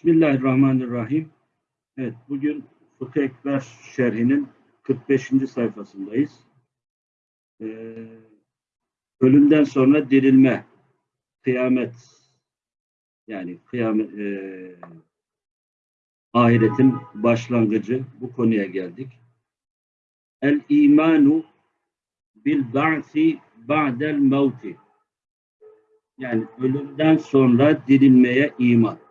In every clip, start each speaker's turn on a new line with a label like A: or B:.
A: Bismillahirrahmanirrahim. Evet, bugün Fıkıh Ekber şerhinin 45. sayfasındayız. Ee, ölümden sonra dirilme, kıyamet, yani kıyamet, e, ahiretin başlangıcı bu konuya geldik. El imanu bil ba'si ba'del mevti. Yani ölümden sonra dirilmeye iman.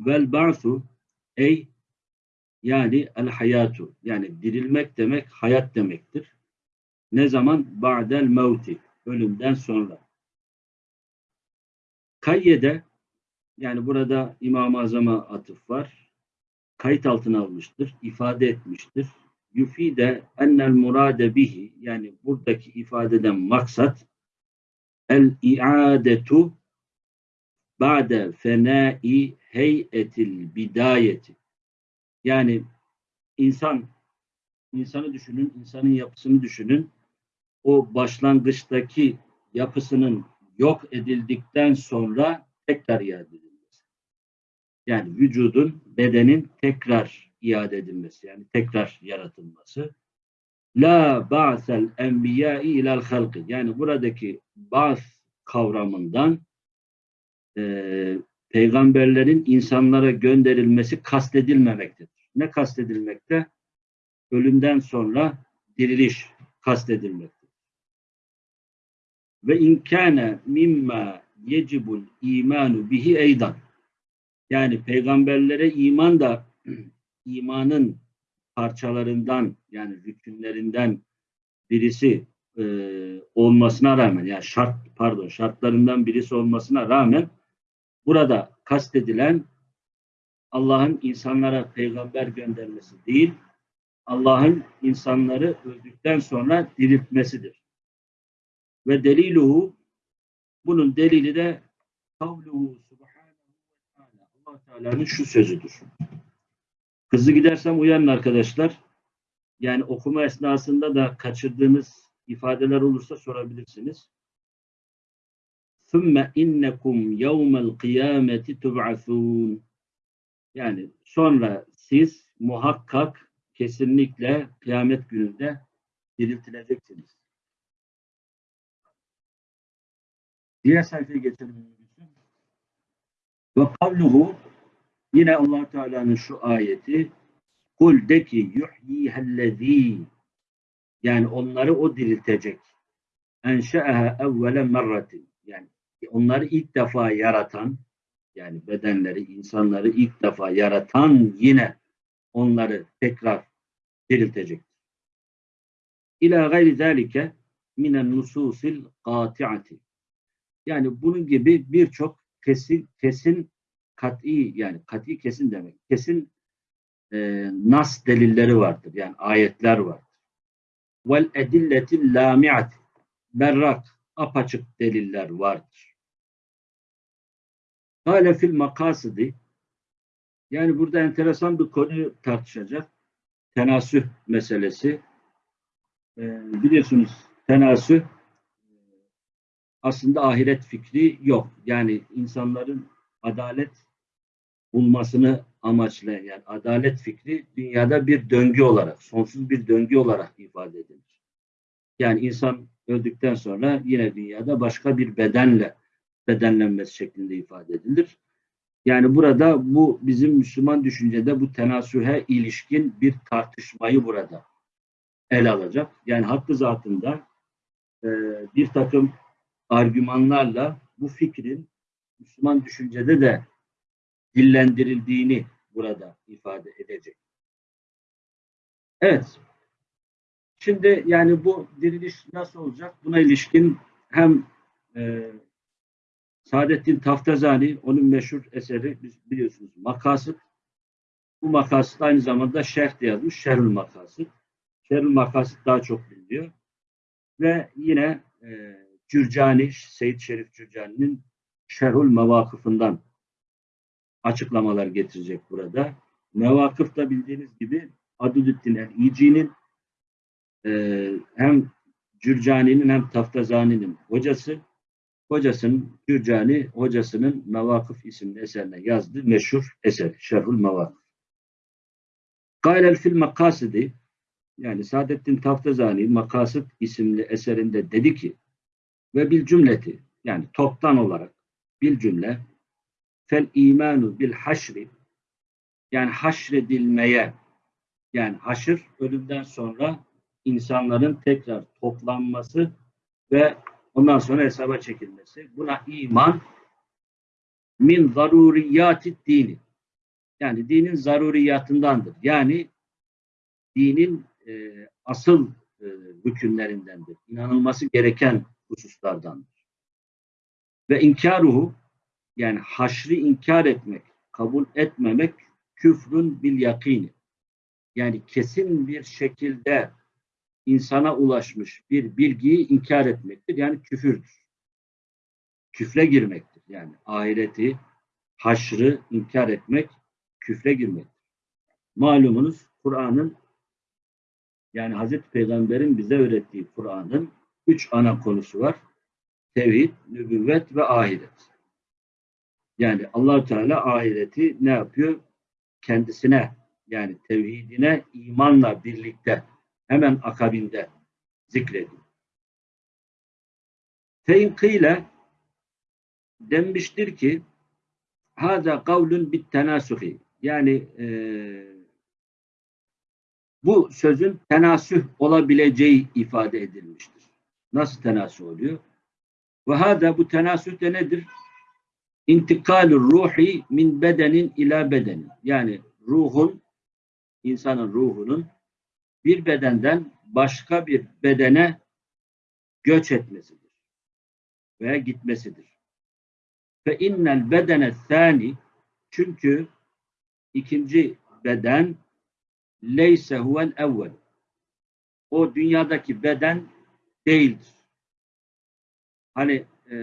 A: Vel ba'su ey yani el hayatu yani dirilmek demek hayat demektir. Ne zaman? Ba'del mevti ölümden sonra. Kayyede yani burada İmam-ı Azam'a atıf var. Kayıt altına almıştır, ifade etmiştir. Yufide ennel murade bihi yani buradaki ifadeden maksat el iadetu ba'de fenai heyetil bidayeti. Yani insan, insanı düşünün, insanın yapısını düşünün. O başlangıçtaki yapısının yok edildikten sonra tekrar iade edilmesi. Yani vücudun, bedenin tekrar iade edilmesi. Yani tekrar yaratılması. La ba'sel enbiyai ilal halkı. Yani buradaki ba's kavramından peygamberlerin insanlara gönderilmesi kastedilmemektedir. Ne kastedilmekte? Ölümden sonra diriliş kastedilmektedir. Ve inkâne mimma yecibul imanu bihi eydan. Yani peygamberlere iman da imanın parçalarından yani rükünlerinden birisi e, olmasına rağmen yani şart pardon şartlarından birisi olmasına rağmen burada kastedilen Allah'ın insanlara peygamber göndermesi değil, Allah'ın insanları öldükten sonra diriltmesidir. Ve deliluhu bunun delili de kavluhu subhanahu Allah Teala'nın şu sözüdür. Hızlı gidersem uyanın arkadaşlar. Yani okuma esnasında da kaçırdığınız ifadeler olursa sorabilirsiniz. ثُمَّ اِنَّكُمْ يَوْمَ الْقِيَامَةِ تُبْعَثُونَ Yani sonra siz muhakkak kesinlikle kıyamet gününde diriltileceksiniz. Diğer sayfaya geçelim. Ve kavluhu yine allah Teala'nın şu ayeti kul de ki yuhyihellezî yani onları o diriltecek. Enşe'eha evvele merratin yani onları ilk defa yaratan yani bedenleri, insanları ilk defa yaratan yine onları tekrar diriltecek. İlâ gayri zâlike minen nususil kâti'ati. Yani bunun gibi birçok kesin, kesin kat'i yani kat'i kesin demek. Kesin e, nas delilleri vardır. Yani ayetler vardır. Vel edilletil lami'at berrak apaçık deliller vardır. Hala fil makasidi yani burada enteresan bir konu tartışacak. Tenasüh meselesi. Ee, biliyorsunuz tenasüh aslında ahiret fikri yok. Yani insanların adalet bulmasını amaçlayan yani adalet fikri dünyada bir döngü olarak, sonsuz bir döngü olarak ifade edilir. Yani insan öldükten sonra yine dünyada başka bir bedenle bedenlenmesi şeklinde ifade edilir. Yani burada bu bizim Müslüman düşüncede bu tenasühe ilişkin bir tartışmayı burada el alacak. Yani hakkı zatında e, bir takım argümanlarla bu fikrin Müslüman düşüncede de dillendirildiğini burada ifade edecek. Evet. Şimdi yani bu diriliş nasıl olacak? Buna ilişkin hem e, Saadettin Taftazani, onun meşhur eseri biliyorsunuz Makasıt. Bu Makasıt aynı zamanda şerh de yazmış. Şerhül Makasıt. Şerhül Makasıt daha çok biliniyor. Ve yine e, Cürcani, Seyyid Şerif Cürcani'nin Şerhül Mevakıfından açıklamalar getirecek burada. Mevakıf da bildiğiniz gibi Adülüddin el-İci'nin e, hem Cürcani'nin hem Taftazani'nin hocası hocasının Cürcani hocasının Mevakıf isimli eserine yazdığı meşhur eseri Şerhul Mevakıf. Gayrel fil makasidi yani Saadettin Taftazani Makasıt isimli eserinde dedi ki ve bil cümleti yani toptan olarak bil cümle fel imanu bil haşri yani haşredilmeye yani haşır ölümden sonra insanların tekrar toplanması ve ondan sonra hesaba çekilmesi. Buna iman min zaruriyati dini. Yani dinin zaruriyatındandır. Yani dinin e, asıl e, hükümlerindendir. İnanılması gereken hususlardandır. Ve inkaruhu yani haşri inkar etmek, kabul etmemek küfrün bil yakini. Yani kesin bir şekilde insana ulaşmış bir bilgiyi inkar etmektir. Yani küfürdür. Küfre girmektir. Yani ahireti, haşrı inkar etmek, küfre girmektir. Malumunuz Kur'an'ın yani Hazreti Peygamber'in bize öğrettiği Kur'an'ın üç ana konusu var. Tevhid, nübüvvet ve ahiret. Yani allah Teala ahireti ne yapıyor? Kendisine yani tevhidine imanla birlikte hemen akabinde zikrediyor. Fein kıyle denmiştir ki haza kavlun bit tenasuhi yani e, bu sözün tenasüh olabileceği ifade edilmiştir. Nasıl tenasüh oluyor? Ve hada bu tenasüh de nedir? İntikalü ruhi min bedenin ila bedenin. Yani ruhun, insanın ruhunun bir bedenden başka bir bedene göç etmesidir. Veya gitmesidir. Fe innel bedene thani çünkü ikinci beden leyse huvel evvel. O dünyadaki beden değildir. Hani e,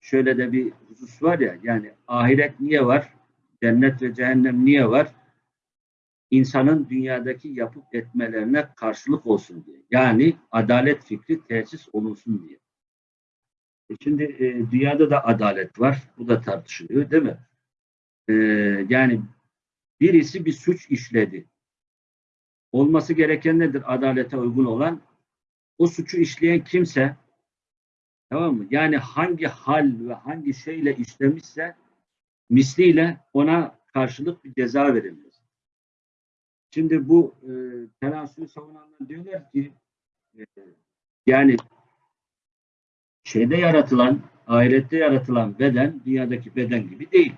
A: şöyle de bir husus var ya yani ahiret niye var? Cennet ve cehennem niye var? İnsanın dünyadaki yapıp etmelerine karşılık olsun diye. Yani adalet fikri tesis olunsun diye. E şimdi e, dünyada da adalet var. Bu da tartışılıyor değil mi? E, yani birisi bir suç işledi. Olması gereken nedir adalete uygun olan? O suçu işleyen kimse tamam mı? Yani hangi hal ve hangi şeyle işlemişse misliyle ona karşılık bir ceza verilmez. Şimdi bu e, tenasülü savunanlar diyorlar ki e, yani şeyde yaratılan, ahirette yaratılan beden dünyadaki beden gibi değil.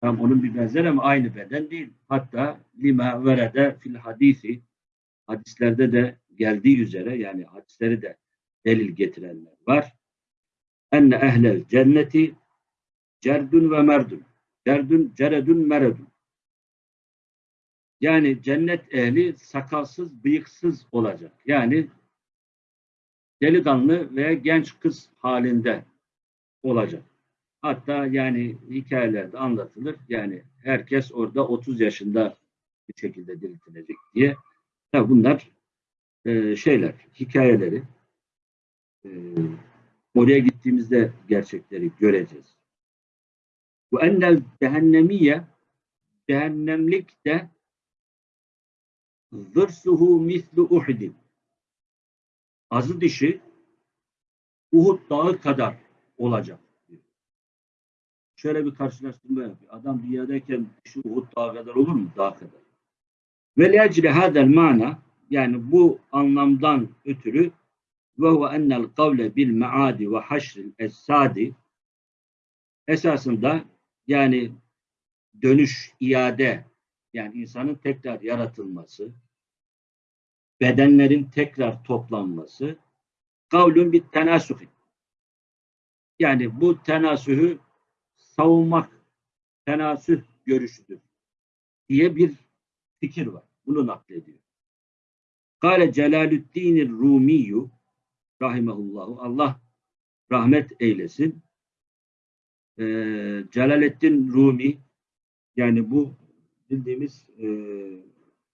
A: Tam onun bir benzeri ama aynı beden değil. Hatta lima verede fil hadisi hadislerde de geldiği üzere yani hadisleri de delil getirenler var. Enne ehlel cenneti cerdun ve merdun. Cerdun, ceredun, meredun. Yani cennet ehli sakalsız, bıyıksız olacak. Yani delikanlı veya genç kız halinde olacak. Hatta yani hikayelerde anlatılır. Yani herkes orada 30 yaşında bir şekilde diriltilecek diye. Tabi bunlar e, şeyler, hikayeleri. E, oraya gittiğimizde gerçekleri göreceğiz. Bu ennel cehennemiye cehennemlik de zırsuhu mislu uhidin azı dişi Uhud dağı kadar olacak. Şöyle bir karşılaştırma yapıyor. Adam dünyadayken dişi Uhud dağı kadar olur mu? Dağ kadar. Ve lecri hadel mana yani bu anlamdan ötürü ve huve ennel kavle bil maadi ve haşril esadi esasında yani dönüş, iade yani insanın tekrar yaratılması, bedenlerin tekrar toplanması kavlun bir tenasuhi. Yani bu tenasühü savunmak tenasüh görüşüdür diye bir fikir var. Bunu naklediyor. Kale Celalüddin Rumiyu rahimehullahu Allah rahmet eylesin. Ee, Celaleddin Rumi yani bu bildiğimiz e,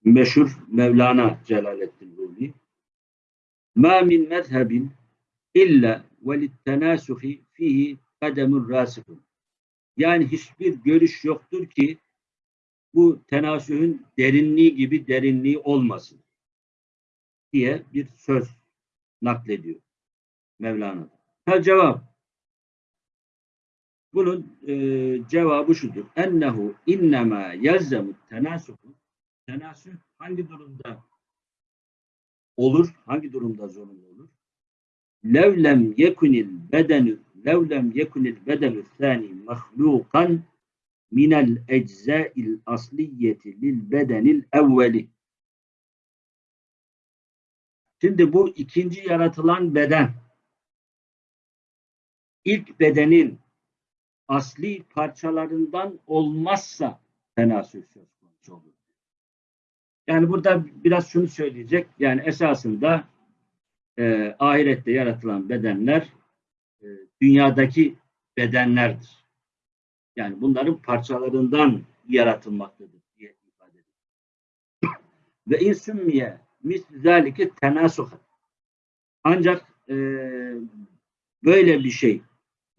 A: meşhur Mevlana Celaleddin Rumi ma min mezhebin illa ve littenasuhi fihi kademun rasihun. Yani hiçbir görüş yoktur ki bu tenasühün derinliği gibi derinliği olmasın diye bir söz naklediyor Mevlana. Ha cevap. Bunun e, cevabı şudur. Ennehu innema yelzemu tenasuhu. Tenasüh hangi durumda olur? Hangi durumda zorunlu olur? Levlem yekunil bedenü levlem yekunil bedenü thani mahlukan minel eczail asliyeti lil bedenil evveli. Şimdi bu ikinci yaratılan beden ilk bedenin asli parçalarından olmazsa tenasül söz konusu olur. Yani burada biraz şunu söyleyecek. Yani esasında e, ahirette yaratılan bedenler e, dünyadaki bedenlerdir. Yani bunların parçalarından yaratılmaktadır diye ifade ediyor. Ve insümmiye mislizalike tenasuhat. Ancak e, böyle bir şey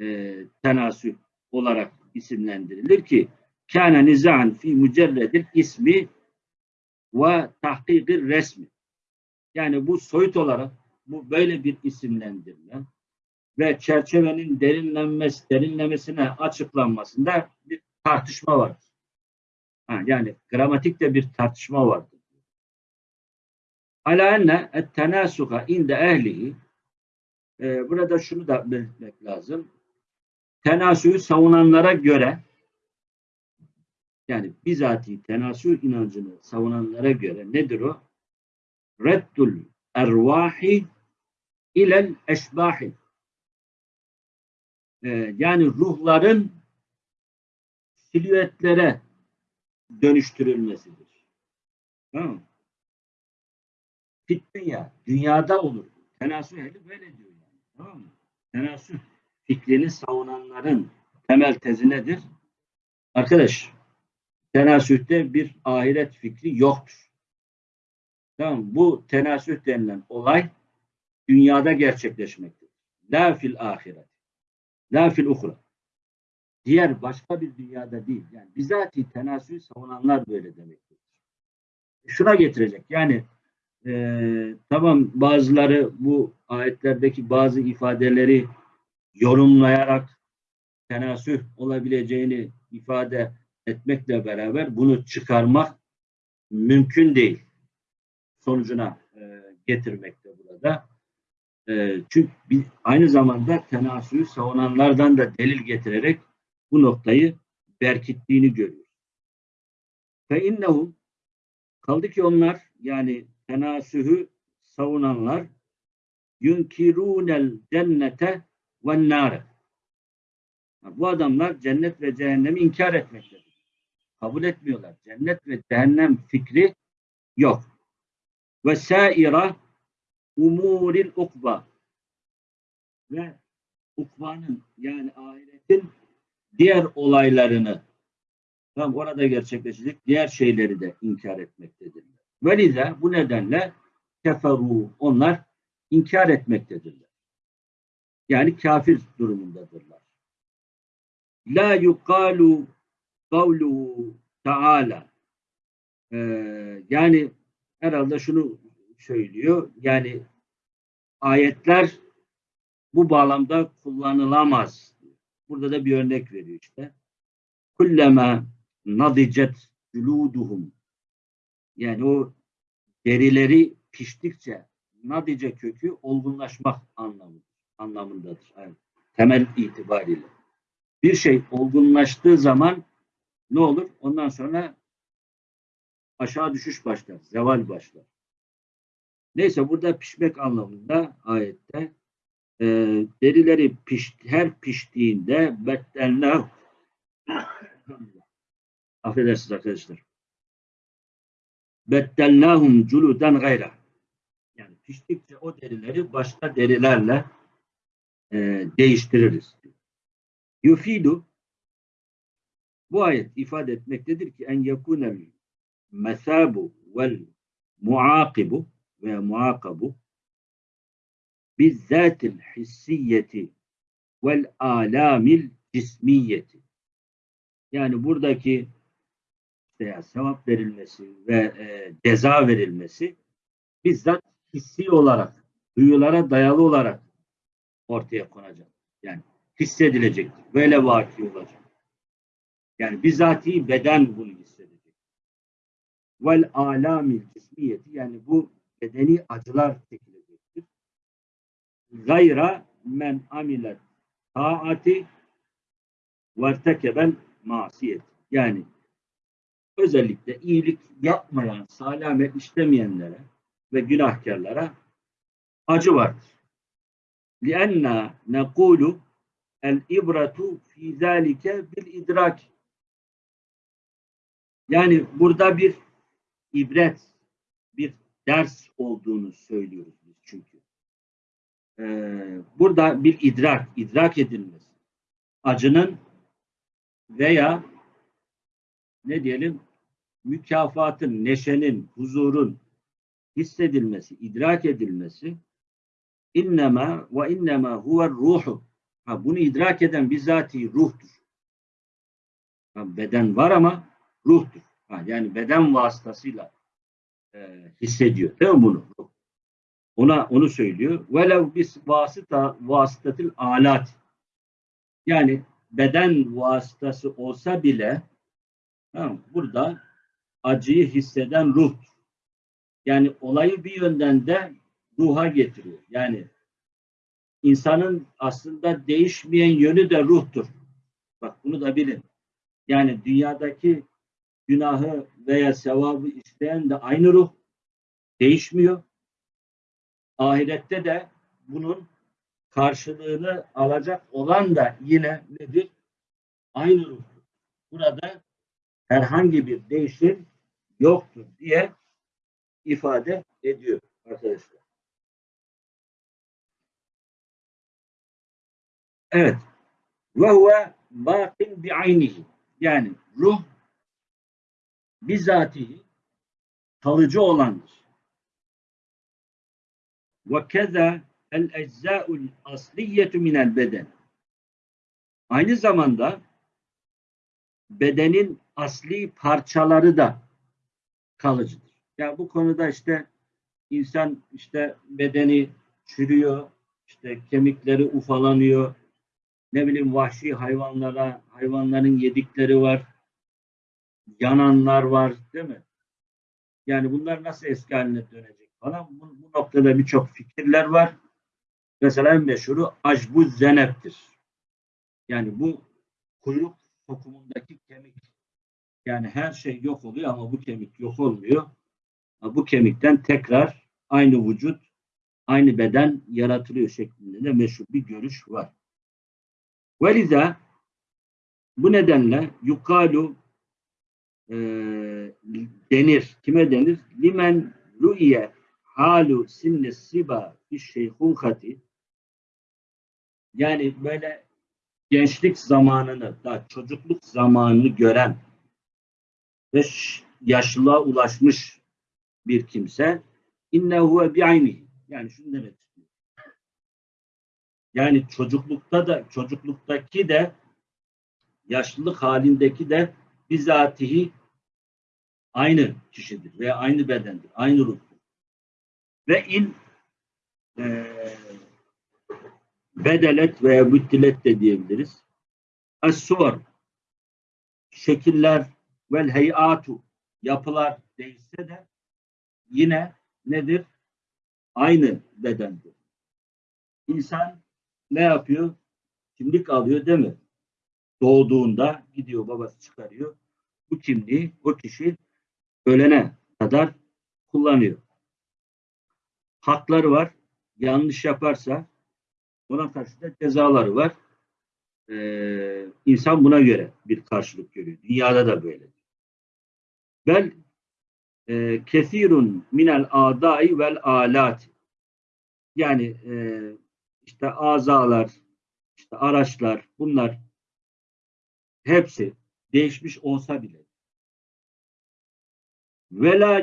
A: e, tenasüh olarak isimlendirilir ki kâne nizâ'n fi mücerredil ismi ve tahkikir resmi. Yani bu soyut olarak bu böyle bir isimlendirme ve çerçevenin derinlenmesi, derinlemesine açıklanmasında bir tartışma vardır. Ha, yani gramatikte bir tartışma vardır. Ala enne et tenasuha inde ehlihi e, burada şunu da belirtmek lazım. Tenasühü savunanlara göre yani bizatihi tenasüh inancını savunanlara göre nedir o? Reddul ervahi ilel eşbahi ee, yani ruhların silüetlere dönüştürülmesidir. Tamam mı? Fit dünya, dünyada olur. Tenasüh ehli böyle diyor yani. Tamam mı? Tenasüh fikrini savunanların temel tezi nedir? Arkadaş, tenasühte bir ahiret fikri yoktur. Tamam Bu tenasüh denilen olay dünyada gerçekleşmektedir. La fil ahiret. La fil uhra. Diğer başka bir dünyada değil. Yani bizatihi tenasühü savunanlar böyle demektir. Şuna getirecek. Yani e, tamam bazıları bu ayetlerdeki bazı ifadeleri yorumlayarak tenasüh olabileceğini ifade etmekle beraber bunu çıkarmak mümkün değil. Sonucuna e, getirmekte burada. E, çünkü biz aynı zamanda tenasühü savunanlardan da delil getirerek bu noktayı berkittiğini görüyoruz. Fe innehum kaldı ki onlar yani tenasühü savunanlar yunkirunel cennete ve. Bu adamlar cennet ve cehennemi inkar etmektedir. Kabul etmiyorlar. Cennet ve cehennem fikri yok. Ve saira umuril ukba ve ukbanın yani ahiretin diğer olaylarını tam orada gerçekleşecek diğer şeyleri de inkar etmektedirler. Velize bu nedenle keferu onlar inkar etmektedirler. Yani kafir durumundadırlar. La yukalu kavluhu taala ee, yani herhalde şunu söylüyor. Yani ayetler bu bağlamda kullanılamaz. Burada da bir örnek veriyor işte. Kullema nadicet culuduhum yani o derileri piştikçe nadice kökü olgunlaşmak anlamı, anlamındadır. Yani temel itibariyle. Bir şey olgunlaştığı zaman ne olur? Ondan sonra aşağı düşüş başlar, zeval başlar. Neyse burada pişmek anlamında ayette e, derileri piş, her piştiğinde bettenler affedersiniz arkadaşlar beddellahum culuden gayra yani piştikçe o derileri başka derilerle e, değiştiririz. Yufidu bu ayet ifade etmektedir ki en yekunel mesabu vel muakibu veya muakabu bizzatil hissiyeti vel alamil cismiyeti. Yani buradaki işte ya sevap verilmesi ve e, ceza verilmesi bizzat hissi olarak, duyulara dayalı olarak ortaya konacak. Yani hissedilecektir. Böyle vaki olacak. Yani bizatihi beden bunu hissedecek. Vel alamil cismiyeti yani bu bedeni acılar çekilecektir. Gayra men amilet taati vertekeben masiyet. Yani özellikle iyilik yapmayan, salih amel işlemeyenlere ve günahkarlara acı vardır. لِأَنَّا نَقُولُ الْاِبْرَةُ فِي ذَٰلِكَ بِالْاِدْرَاكِ Yani burada bir ibret, bir ders olduğunu söylüyoruz biz çünkü. Ee, burada bir idrak, idrak edilmesi. Acının veya ne diyelim mükafatın, neşenin, huzurun hissedilmesi, idrak edilmesi innema ve innema huve ruhu. Ha, bunu idrak eden bizatihi ruhtur. Ha, beden var ama ruhtur. Ha, yani beden vasıtasıyla e, hissediyor. Değil mi bunu? Ona onu söylüyor. Velev bis vasıta vasıtatil alat. Yani beden vasıtası olsa bile tamam, burada acıyı hisseden ruh. Yani olayı bir yönden de ruha getiriyor. Yani insanın aslında değişmeyen yönü de ruhtur. Bak bunu da bilin. Yani dünyadaki günahı veya sevabı isteyen de aynı ruh. Değişmiyor. Ahirette de bunun karşılığını alacak olan da yine nedir? Aynı ruh. Burada herhangi bir değişim yoktur diye ifade ediyor arkadaşlar. Evet. Ve huve bakin bi aynihi. Yani ruh bizatihi kalıcı olandır. Ve keza el eczâul asliyetu minel beden. Aynı zamanda bedenin asli parçaları da kalıcıdır. Yani bu konuda işte insan işte bedeni çürüyor, işte kemikleri ufalanıyor, ne bileyim vahşi hayvanlara, hayvanların yedikleri var, yananlar var değil mi? Yani bunlar nasıl eski haline dönecek falan. Bu, bu noktada birçok fikirler var. Mesela en meşhuru acbuz zeneptir. Yani bu kuyruk sokumundaki kemik. Yani her şey yok oluyor ama bu kemik yok olmuyor. Bu kemikten tekrar aynı vücut, aynı beden yaratılıyor şeklinde de meşhur bir görüş var. Veliza bu nedenle yukalu e, denir. Kime denir? Limen ru'iye halu sinne siba fi şeyhukati yani böyle gençlik zamanını da çocukluk zamanını gören ve yaşlılığa ulaşmış bir kimse innehu bi ayni yani şunu demek. Yani çocuklukta da çocukluktaki de yaşlılık halindeki de bizatihi aynı kişidir veya aynı bedendir, aynı ruhtur. Ve in e, bedelet veya müttilet de diyebiliriz. Es-suvar şekiller vel heyatu yapılar değişse de yine nedir? Aynı bedendir. İnsan ne yapıyor? Kimlik alıyor değil mi? Doğduğunda gidiyor babası çıkarıyor. Bu kimliği o kişi ölene kadar kullanıyor. Hakları var. Yanlış yaparsa ona karşı da cezaları var. Ee, insan buna göre bir karşılık görüyor. Dünyada da böyle. Bel e, kesirun minel adai vel alat yani e, işte azalar, işte araçlar bunlar hepsi değişmiş olsa bile ve la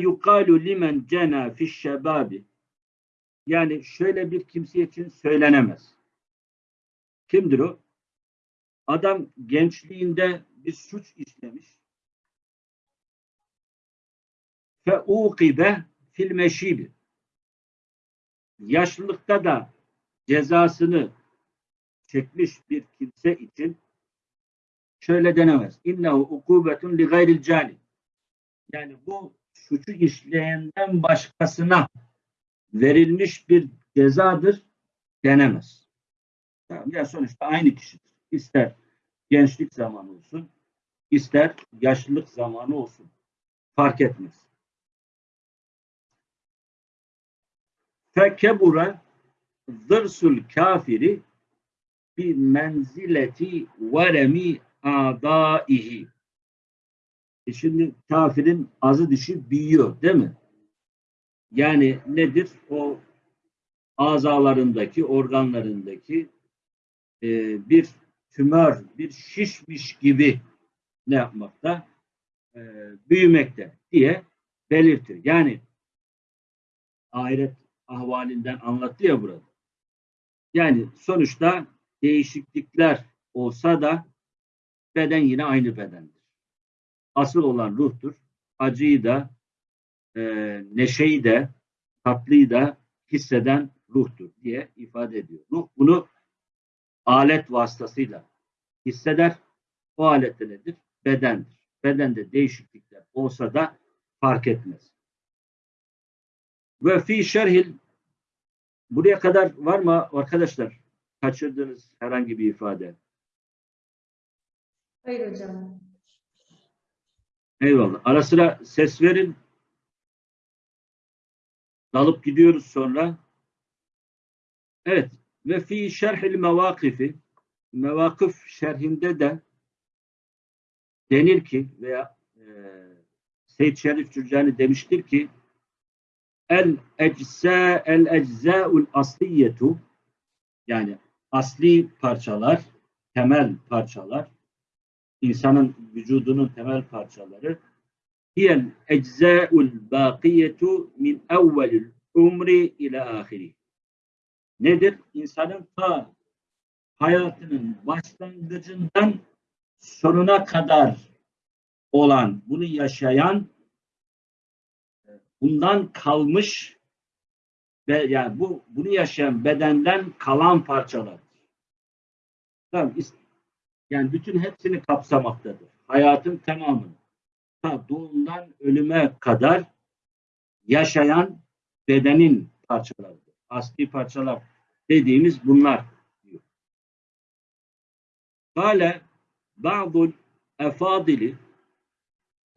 A: limen cena fiş şebabi Yani şöyle bir kimse için söylenemez. Kimdir o? Adam gençliğinde bir suç işlemiş. Fe uqibe fil meşibi. Yaşlılıkta da cezasını çekmiş bir kimse için şöyle denemez. İnnehu ukubetun li gayril cani. Yani bu suçu işleyenden başkasına verilmiş bir cezadır denemez. Tamam, ya sonuçta aynı kişidir. İster gençlik zamanı olsun, ister yaşlılık zamanı olsun. Fark etmez. Fekebura zırsul kafiri bi menzileti veremi adaihi. E şimdi kafirin azı dişi büyüyor değil mi? Yani nedir? O azalarındaki, organlarındaki e, bir tümör, bir şişmiş gibi ne yapmakta? E, büyümekte diye belirtir. Yani ahiret ahvalinden anlattı ya burada. Yani sonuçta değişiklikler olsa da beden yine aynı bedendir. Asıl olan ruhtur. Acıyı da, e, neşeyi de, tatlıyı da hisseden ruhtur diye ifade ediyor. Ruh bunu alet vasıtasıyla hisseder. O alet de nedir? Bedendir. Bedende değişiklikler olsa da fark etmez. Ve fi şerhil buraya kadar var mı arkadaşlar? Kaçırdığınız herhangi bir ifade.
B: Hayır hocam.
A: Eyvallah. Ara sıra ses verin. Dalıp gidiyoruz sonra. Evet. Ve fi şerhil mevakifi mevakıf şerhinde de denir ki veya e, Seyyid Şerif Cürcani demiştir ki el ecza el eczaul asliyetu yani asli parçalar, temel parçalar insanın vücudunun temel parçaları hiyel eczaul bakiyetu min evvelil umri ila ahiri. Nedir? İnsanın ta hayatının başlangıcından sonuna kadar olan, bunu yaşayan, bundan kalmış ve yani bu bunu yaşayan bedenden kalan parçalar. Yani bütün hepsini kapsamaktadır. Hayatın tamamını. Ta doğumdan ölüme kadar yaşayan bedenin parçalarıdır. Asli parçalar dediğimiz bunlar. Kale ba'dul efadili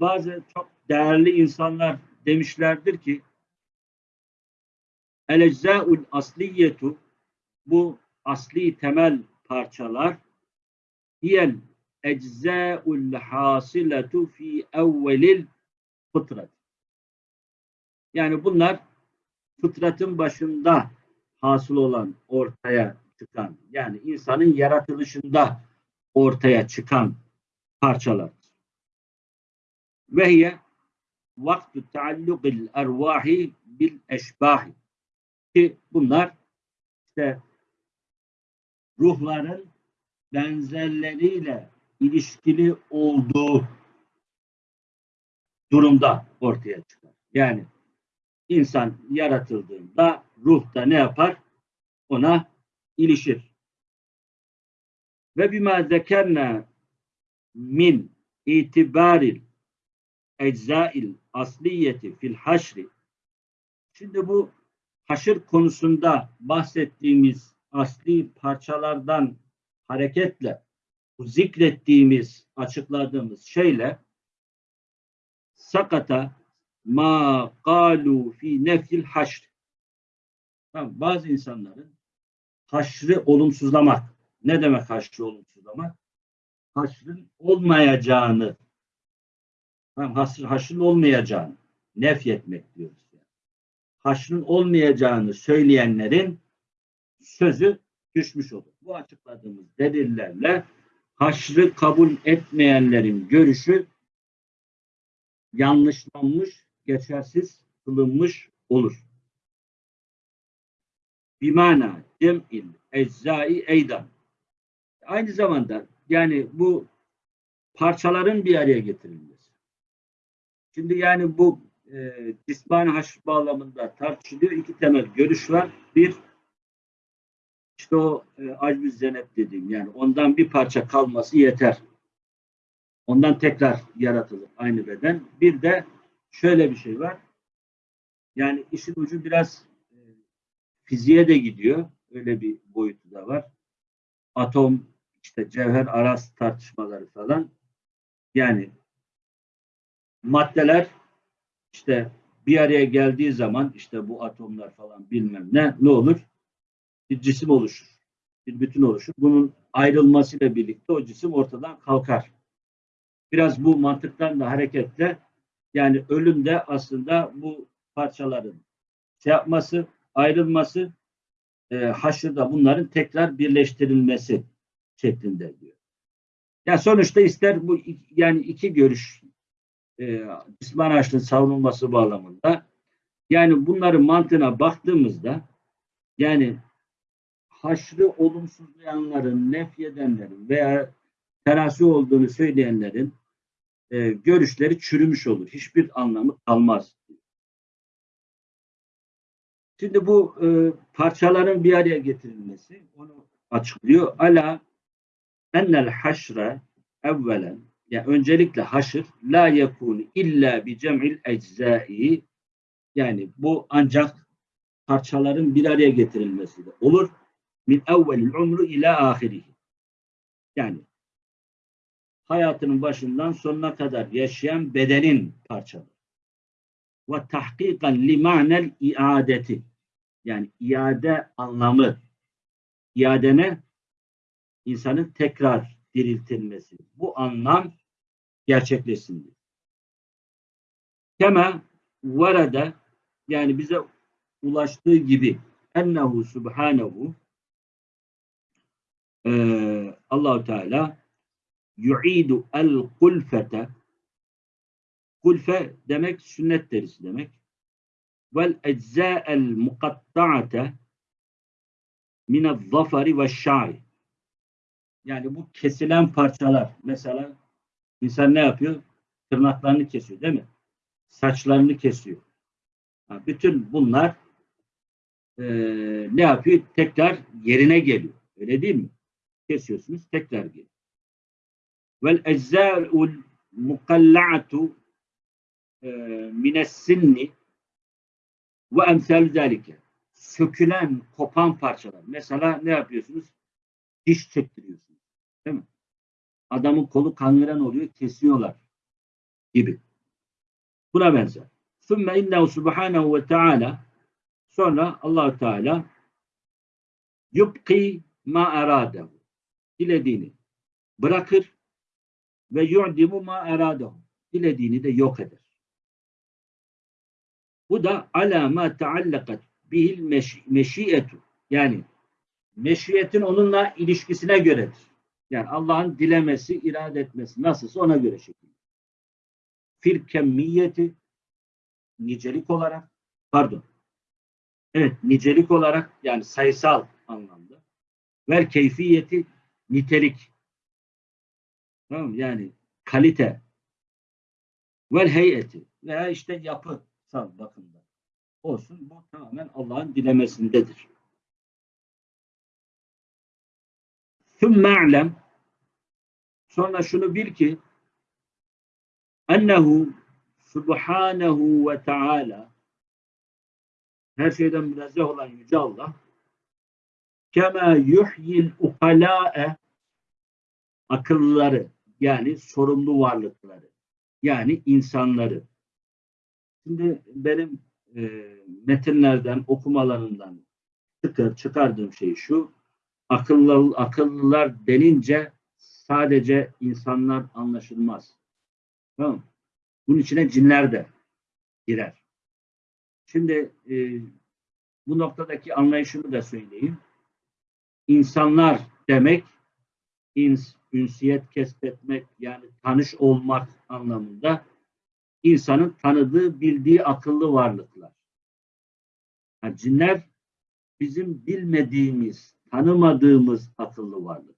A: bazı çok değerli insanlar demişlerdir ki el eczaul asliyetu bu asli temel parçalar hiyel eczaul hasiletu fi evvelil fıtrat. Yani bunlar fıtratın başında hasıl olan, ortaya çıkan, yani insanın yaratılışında ortaya çıkan parçalar. Ve hiye vaktu taallukil ervahi bil eşbahi. Ki bunlar işte ruhların benzerleriyle ilişkili olduğu durumda ortaya çıkar. Yani insan yaratıldığında ruhta ne yapar? Ona ilişir. Ve bima zekerna min itibaril eczail asliyeti fil haşri Şimdi bu haşır konusunda bahsettiğimiz asli parçalardan hareketle bu zikrettiğimiz, açıkladığımız şeyle sakata ma kalu fi nefil haşr. Tamam, bazı insanların haşrı olumsuzlamak. Ne demek haşrı olumsuzlamak? Haşrın olmayacağını haşr, haşrın olmayacağını nefyetmek diyoruz. Yani. Haşrın olmayacağını söyleyenlerin sözü düşmüş olur. Bu açıkladığımız delillerle haşrı kabul etmeyenlerin görüşü yanlışlanmış, geçersiz kılınmış olur. bimana cem'il eczai eydan. Aynı zamanda yani bu parçaların bir araya getirilmesi. Şimdi yani bu e, cismani haşr bağlamında tartışılıyor. İki temel görüş var. Bir, işte o e, acbü zenet dediğim yani ondan bir parça kalması yeter. Ondan tekrar yaratılır aynı beden. Bir de şöyle bir şey var. Yani işin ucu biraz e, fiziğe de gidiyor. Öyle bir boyutu da var. Atom, işte cevher aras tartışmaları falan. Yani maddeler işte bir araya geldiği zaman işte bu atomlar falan bilmem ne ne olur? Bir cisim oluşur. Bir bütün oluşur. Bunun ayrılmasıyla birlikte o cisim ortadan kalkar. Biraz bu mantıktan da hareketle yani ölüm de aslında bu parçaların şey yapması, ayrılması, e, haşırda bunların tekrar birleştirilmesi şeklinde diyor. Ya sonuçta ister bu yani iki görüş e, cisman haşrın savunulması bağlamında yani bunların mantığına baktığımızda yani haşrı olumsuzlayanların, nefyedenlerin veya terasi olduğunu söyleyenlerin e, görüşleri çürümüş olur. Hiçbir anlamı kalmaz. Şimdi bu e, parçaların bir araya getirilmesi onu açıklıyor. Ala ennel haşre evvelen yani öncelikle haşır la yekunu illa bi cem'il eczai yani bu ancak parçaların bir araya getirilmesiyle olur. Min evvelil umru ila ahirihi. Yani hayatının başından sonuna kadar yaşayan bedenin parçaları. Ve tahkikan li ma'nel iadeti. Yani iade anlamı. İade ne? İnsanın tekrar diriltilmesi. Bu anlam gerçekleşsin diyor. Kema varada yani bize ulaştığı gibi ennehu subhanehu e, Allahu Teala yu'idu el kulfete kulfe demek sünnet derisi demek vel ecza'el mukatta'ate minel zafari ve şa'ri yani bu kesilen parçalar mesela insan ne yapıyor? Tırnaklarını kesiyor değil mi? Saçlarını kesiyor. Bütün bunlar e, ne yapıyor? Tekrar yerine geliyor. Öyle değil mi? Kesiyorsunuz tekrar geliyor. Vel eczâ'ul mukalla'atu e, mines sinni ve emsal zalike. Sökülen, kopan parçalar. Mesela ne yapıyorsunuz? Diş çektiriyorsunuz. Değil mi? Adamın kolu kangren oluyor, kesiyorlar gibi. Buna benzer. Sümme innehu subhanehu ve teala sonra allah Teala yubki ma eradehu dilediğini bırakır ve yu'dimu ma eradehu dilediğini de yok eder. Bu da ala ma taallakat bihil meşiyetu yani meşiyetin onunla ilişkisine göredir. Yani Allah'ın dilemesi, irade etmesi nasılsa ona göre şekilde. Fil kemmiyeti nicelik olarak pardon. Evet nicelik olarak yani sayısal anlamda. Ver keyfiyeti nitelik. Tamam yani kalite. Vel heyeti veya işte yapısal bakımda olsun bu tamamen Allah'ın dilemesindedir. ثُمَّ اَعْلَمْ Sonra şunu bil ki ennehu subhanehu ve teala her şeyden münezzeh olan Yüce Allah kema yuhyil ukalâe akıllıları yani sorumlu varlıkları yani insanları şimdi benim e, metinlerden okumalarından çıkar, çıkardığım şey şu akıllı, akıllılar denince sadece insanlar anlaşılmaz. Tamam Bunun içine cinler de girer. Şimdi e, bu noktadaki anlayışımı da söyleyeyim. İnsanlar demek ins, ünsiyet kesbetmek yani tanış olmak anlamında insanın tanıdığı, bildiği akıllı varlıklar. Yani cinler bizim bilmediğimiz, tanımadığımız akıllı varlık.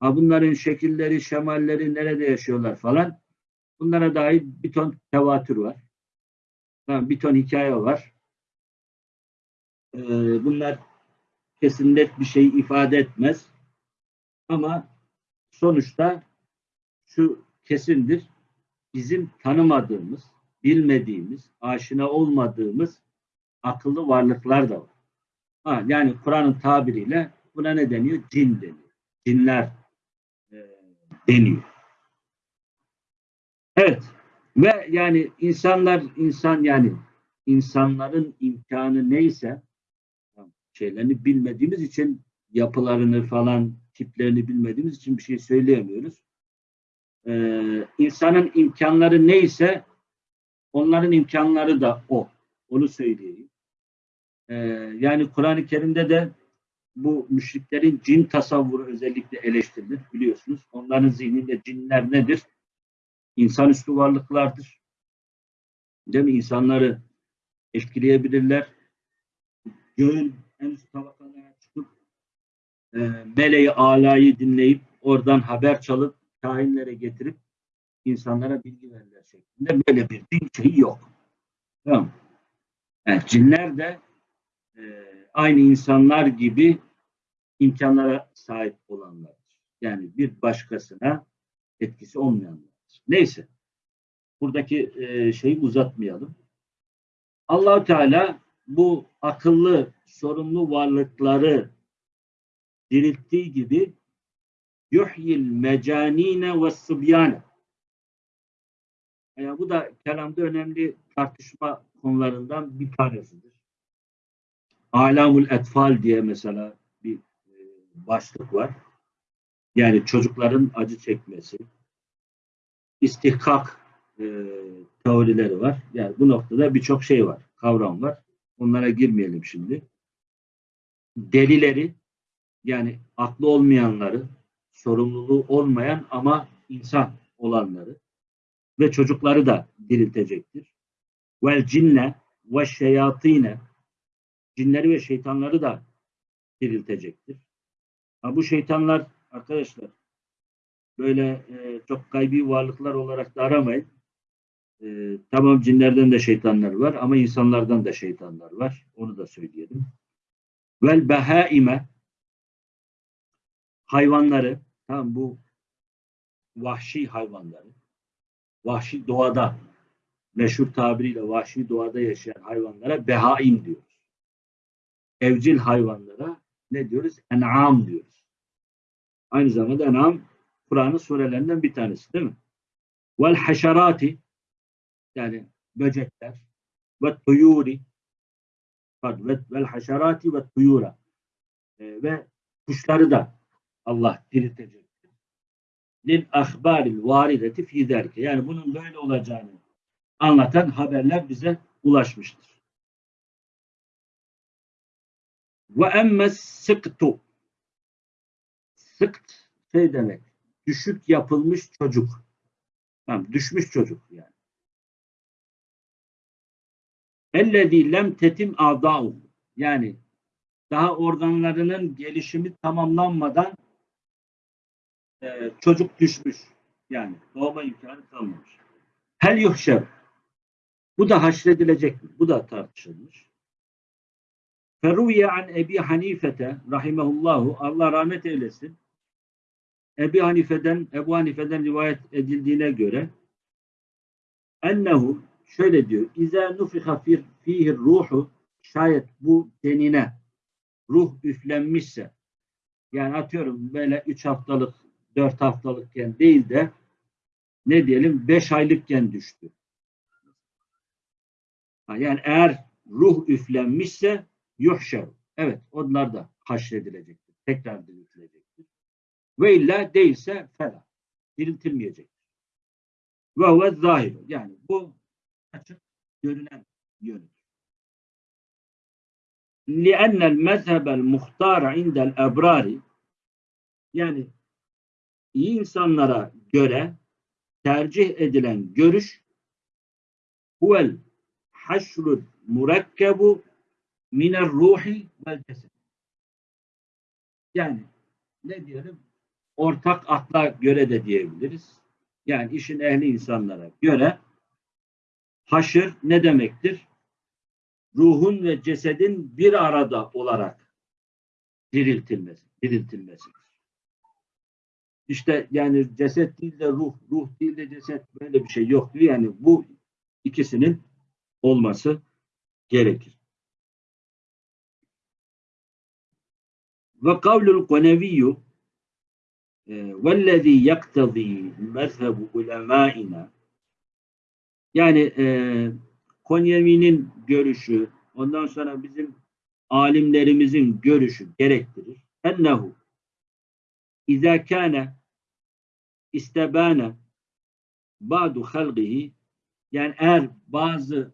A: Ha bunların şekilleri, şemalleri nerede yaşıyorlar falan. Bunlara dair bir ton tevatür var. Tamam, bir ton hikaye var. Ee, bunlar kesin net bir şey ifade etmez. Ama sonuçta şu kesindir. Bizim tanımadığımız, bilmediğimiz, aşina olmadığımız akıllı varlıklar da var. Ha, yani Kur'an'ın tabiriyle buna ne deniyor? Cin deniyor. Cinler e, deniyor. Evet. Ve yani insanlar insan yani insanların imkanı neyse şeylerini bilmediğimiz için yapılarını falan tiplerini bilmediğimiz için bir şey söyleyemiyoruz. Ee, insanın imkanları neyse onların imkanları da o. Onu söyleyeyim. Ee, yani Kur'an-ı Kerim'de de bu müşriklerin cin tasavvuru özellikle eleştirilir biliyorsunuz. Onların zihninde cinler nedir? İnsanüstü varlıklardır. Değil mi? İnsanları etkileyebilirler. Göğün en üst tabakalara çıkıp e, meleği alayı dinleyip oradan haber çalıp kahinlere getirip insanlara bilgi verirler şeklinde böyle bir din şeyi yok. Tamam. Yani cinler de e, aynı insanlar gibi imkanlara sahip olanlardır. Yani bir başkasına etkisi olmayanlardır. Neyse. Buradaki e, şeyi uzatmayalım. allah Teala bu akıllı, sorumlu varlıkları dirilttiği gibi yuhyil mecanine ve sıbyane yani bu da kelamda önemli tartışma konularından bir tanesidir. Alamul etfal diye mesela bir e, başlık var. Yani çocukların acı çekmesi. İstihkak e, teorileri var. Yani bu noktada birçok şey var, kavram var. Onlara girmeyelim şimdi. Delileri yani aklı olmayanları, sorumluluğu olmayan ama insan olanları ve çocukları da diriltecektir. Vel cinne ve şeyatine cinleri ve şeytanları da diriltecektir. Ha, bu şeytanlar arkadaşlar böyle e, çok gaybi varlıklar olarak da aramayın. E, tamam cinlerden de şeytanlar var ama insanlardan da şeytanlar var. Onu da söyleyelim. Vel behaime hayvanları tamam bu vahşi hayvanları vahşi doğada meşhur tabiriyle vahşi doğada yaşayan hayvanlara behaim diyoruz. Evcil hayvanlara ne diyoruz? En'am diyoruz. Aynı zamanda en'am Kur'an'ın surelerinden bir tanesi değil mi? Vel haşerati yani böcekler ve tuyuri vel haşerati ve tuyura e, ve kuşları da Allah diriltecek. Lil ahbaril varideti fi zerke. Yani bunun böyle olacağını anlatan haberler bize ulaşmıştır. Ve emmes sıktu. Sıkt şey demek. Düşük yapılmış çocuk. Tamam, düşmüş çocuk yani. Ellezî lem tetim a'dâ'u. Yani daha organlarının gelişimi tamamlanmadan e, çocuk düşmüş. Yani doğma imkanı kalmamış. Hel yuhşer. Bu da haşredilecek mi? Bu da tartışılmış. Feruye an Ebi Hanifete rahimehullahu Allah rahmet eylesin. Ebi Hanife'den Ebu Hanife'den rivayet edildiğine göre ennehu şöyle diyor. İza nufiha fihi ruhu şayet bu denine ruh üflenmişse yani atıyorum böyle üç haftalık dört haftalıkken değil de ne diyelim beş aylıkken düştü. Yani eğer ruh üflenmişse yuhşer. Evet onlar da haşredilecektir. Tekrar diriltilecektir. Ve illa değilse fela. Diriltilmeyecektir. Ve huve zahir. Yani bu açık görünen yönüdür. لِأَنَّ الْمَذْهَبَ الْمُخْتَارَ عِنْدَ الْاَبْرَارِ Yani iyi insanlara göre tercih edilen görüş huvel haşrul murakkebu miner ruhi vel ceset. Yani ne diyelim? Ortak akla göre de diyebiliriz. Yani işin ehli insanlara göre haşır ne demektir? Ruhun ve cesedin bir arada olarak diriltilmesi, diriltilmesidir. İşte yani ceset değil de ruh, ruh değil de ceset böyle bir şey yok diyor. Yani bu ikisinin olması gerekir. Ve kavlul koneviyyü vellezî yaktazî mezhebu ulemâina yani e, Konyevi'nin görüşü ondan sonra bizim alimlerimizin görüşü gerektirir. Ennehu İzâ kâne istebâne ba'du halgihi yani eğer bazı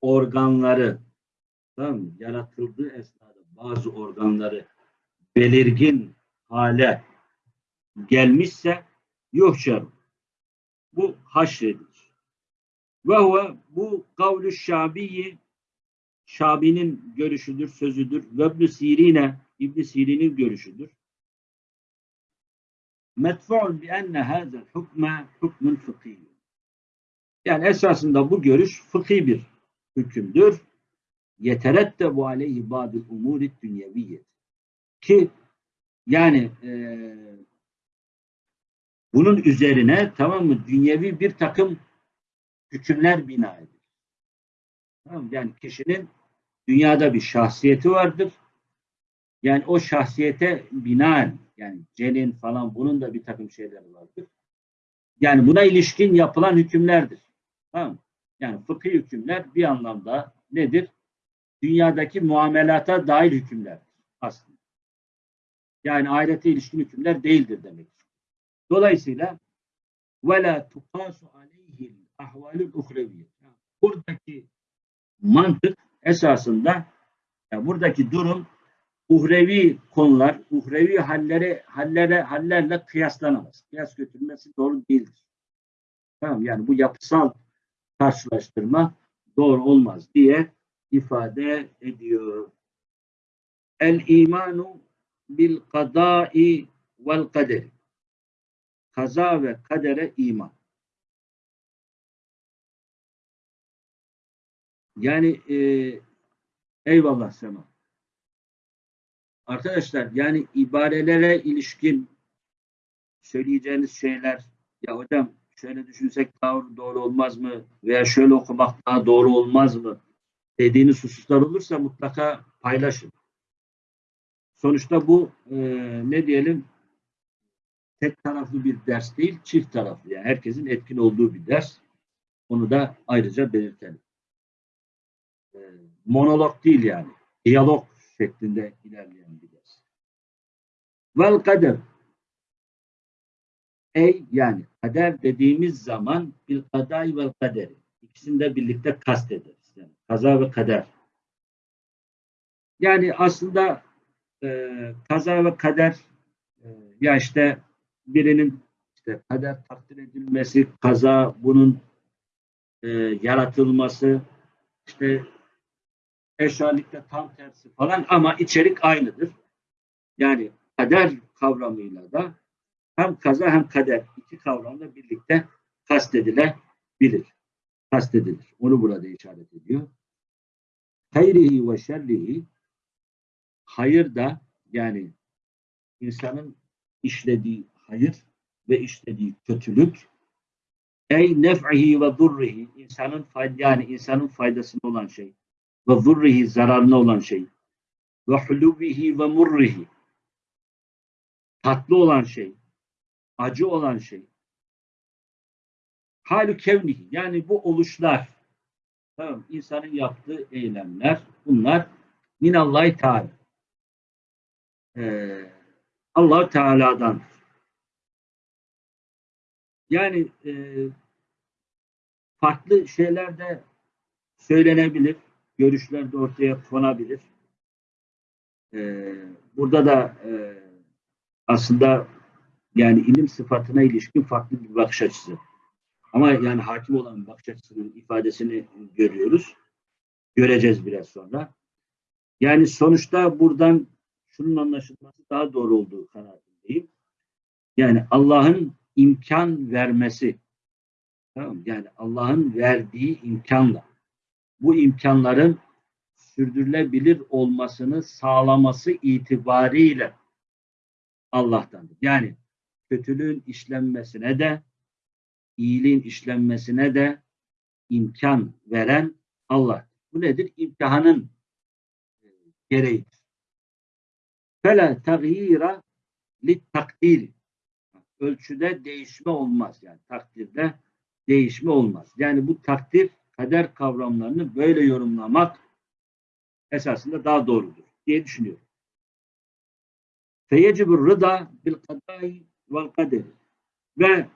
A: organları tamam mı? yaratıldığı esnada bazı organları belirgin hale gelmişse yuhşer. Bu haşredilir. Ve huve bu kavlu şabiyi Şabi'nin görüşüdür, sözüdür. Ve ibn Sirine İbn Sirin'in görüşüdür. Medfu'un bi enne hazel hukme hukmun fıkhi. Yani esasında bu görüş fıkhi bir hükümdür. Yeterettebu aleyhi ba'dül umuri dünyeviyye. Ki yani e, bunun üzerine tamam mı dünyevi bir takım hükümler bina edilir. Tamam mı? Yani kişinin dünyada bir şahsiyeti vardır. Yani o şahsiyete binaen yani celin falan bunun da bir takım şeyleri vardır. Yani buna ilişkin yapılan hükümlerdir. Tamam mı? Yani fıkhi hükümler bir anlamda nedir? Dünyadaki muamelata dair hükümlerdir aslında. Yani ahirete ilişkin hükümler değildir demek. Dolayısıyla وَلَا تُقَاسُ عَلَيْهِ الْاَحْوَالُ الْاُخْرَوِيَّ Buradaki mantık esasında yani buradaki durum uhrevi konular, uhrevi halleri, hallere, hallerle kıyaslanamaz. Kıyas götürmesi doğru değildir. Tamam yani bu yapısal karşılaştırma doğru olmaz diye ifade ediyor. El imanu bil kadai vel kaderi. Kaza ve kadere iman. Yani e, eyvallah Sema. Arkadaşlar yani ibarelere ilişkin söyleyeceğiniz şeyler ya hocam şöyle düşünsek daha doğru olmaz mı veya şöyle okumak daha doğru olmaz mı dediğiniz hususlar olursa mutlaka paylaşın. Sonuçta bu e, ne diyelim tek taraflı bir ders değil, çift taraflı. Yani herkesin etkin olduğu bir ders. Onu da ayrıca belirtelim. E, monolog değil yani. Diyalog şeklinde ilerleyen bir ders. Vel kader. Ey yani kader dediğimiz zaman bir kaday vel kaderi. İkisini de birlikte kastederiz. Yani kaza ve kader. Yani aslında e, kaza ve kader e, ya işte birinin işte kader takdir edilmesi, kaza bunun e, yaratılması, işte eşyalikte tam tersi falan ama içerik aynıdır. Yani kader kavramıyla da hem kaza hem kader iki kavramla birlikte kastedilebilir. Kastedilir. Onu burada işaret ediyor. Hayrihi ve şerrihi hayır da yani insanın işlediği hayır ve işlediği kötülük ey nef'ihi ve durrihi insanın fayda yani insanın faydasına olan şey ve zurrihi zararına olan şey ve hulubihi ve murrihi tatlı olan şey acı olan şey. Halü kevnihi yani bu oluşlar tamam insanın yaptığı eylemler bunlar minallahi teala ee, allah Teala'dan yani e, farklı şeyler de söylenebilir görüşler de ortaya konabilir. Ee, burada da e, aslında yani ilim sıfatına ilişkin farklı bir bakış açısı. Ama yani hakim olan bakış açısının ifadesini görüyoruz. Göreceğiz biraz sonra. Yani sonuçta buradan şunun anlaşılması daha doğru olduğu kanaatindeyim. Yani Allah'ın imkan vermesi, tamam yani Allah'ın verdiği imkanla bu imkanların sürdürülebilir olmasını sağlaması itibariyle Allah'tandır. Yani kötülüğün işlenmesine de iyiliğin işlenmesine de imkan veren Allah. Bu nedir? İmtihanın e, gereğidir. Fela tagyira li takdiri. Ölçüde değişme olmaz. Yani takdirde değişme olmaz. Yani bu takdir kader kavramlarını böyle yorumlamak esasında daha doğrudur diye düşünüyorum. Feyecibur rıda bil kadai vel kaderi. Ve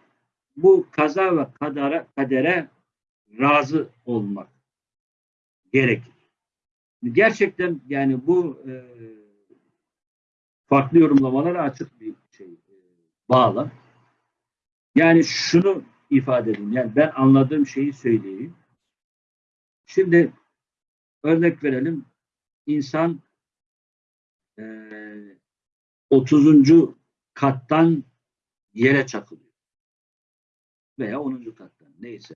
A: bu kaza ve kadere, kadere razı olmak gerekir. Gerçekten yani bu e, farklı yorumlamalara açık bir şey e, bağlam. Yani şunu ifade edeyim. Yani ben anladığım şeyi söyleyeyim. Şimdi örnek verelim. İnsan e, 30. kattan yere çakılıyor. Veya 10. kattan neyse.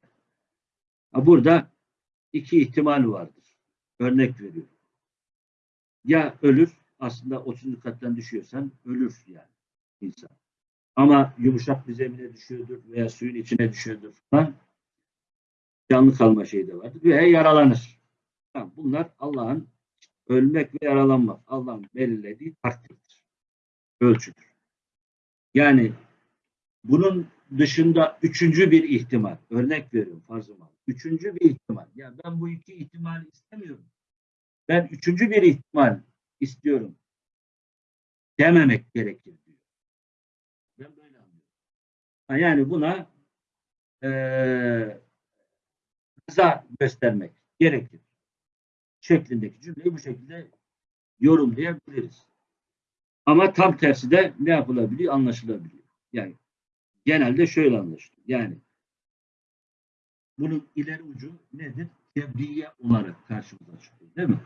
A: Burada iki ihtimal vardır. Örnek veriyorum. Ya ölür, aslında 30. kattan düşüyorsan ölür yani insan. Ama yumuşak bir zemine düşüyordur veya suyun içine düşüyordur falan. Canlı kalma şeyi de vardır. Veya yaralanır. Bunlar Allah'ın ölmek ve yaralanmak. Allah'ın belirlediği takdirdir. Ölçüdür. Yani bunun dışında üçüncü bir ihtimal. Örnek veriyorum farzım var. Üçüncü bir ihtimal. Ya ben bu iki ihtimali istemiyorum. Ben üçüncü bir ihtimal istiyorum. Dememek gerekir diyor. Ben böyle anlıyorum. Yani buna eee rıza göstermek gerekir. Şeklindeki cümleyi bu şekilde yorumlayabiliriz. Ama tam tersi de ne yapılabiliyor? Anlaşılabiliyor. Yani genelde şöyle anlaşılıyor. Yani bunun ileri ucu nedir? Tebliğe olarak karşımıza çıkıyor. Değil mi?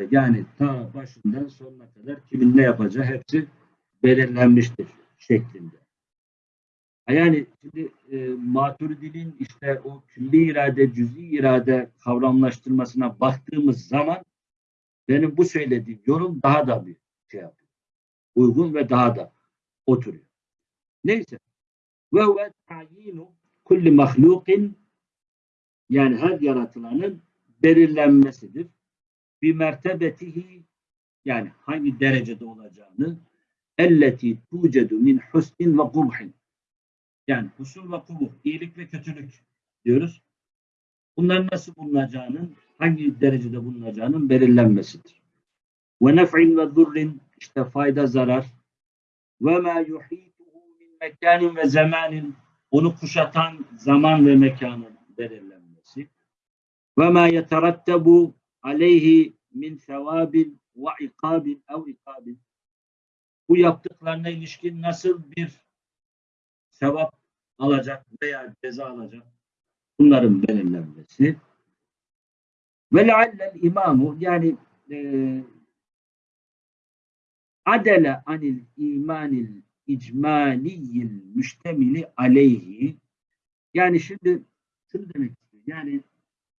A: İşte yani ta başından sonuna kadar kimin ne yapacağı hepsi belirlenmiştir şeklinde. Yani şimdi e, Maturidi'nin işte o külli irade, cüz'i irade kavramlaştırmasına baktığımız zaman benim bu söylediğim yorum daha da bir şey yapıyor. Uygun ve daha da oturuyor. Neyse. Ve huve ta'yinu kulli mahlukin yani her yaratılanın belirlenmesidir. Bir mertebetihi yani hangi derecede olacağını elleti tucedu min husnin ve kubhin yani husul ve kubuh, iyilik ve kötülük diyoruz. Bunların nasıl bulunacağının, hangi derecede bulunacağının belirlenmesidir. Ve nef'in ve durrin, işte fayda, zarar. Ve ma yuhituhu min mekanin ve zamanin, onu kuşatan zaman ve mekanın belirlenmesi. Ve ma yeterattabu aleyhi min sevabin ve ikabin ev ikabin. Bu yaptıklarına ilişkin nasıl bir sevap alacak veya ceza alacak? Bunların belirlenmesi. Ve leallel imamu yani e, adele anil imanil icmaliyil müştemili aleyhi. Yani şimdi şunu demek istiyor yani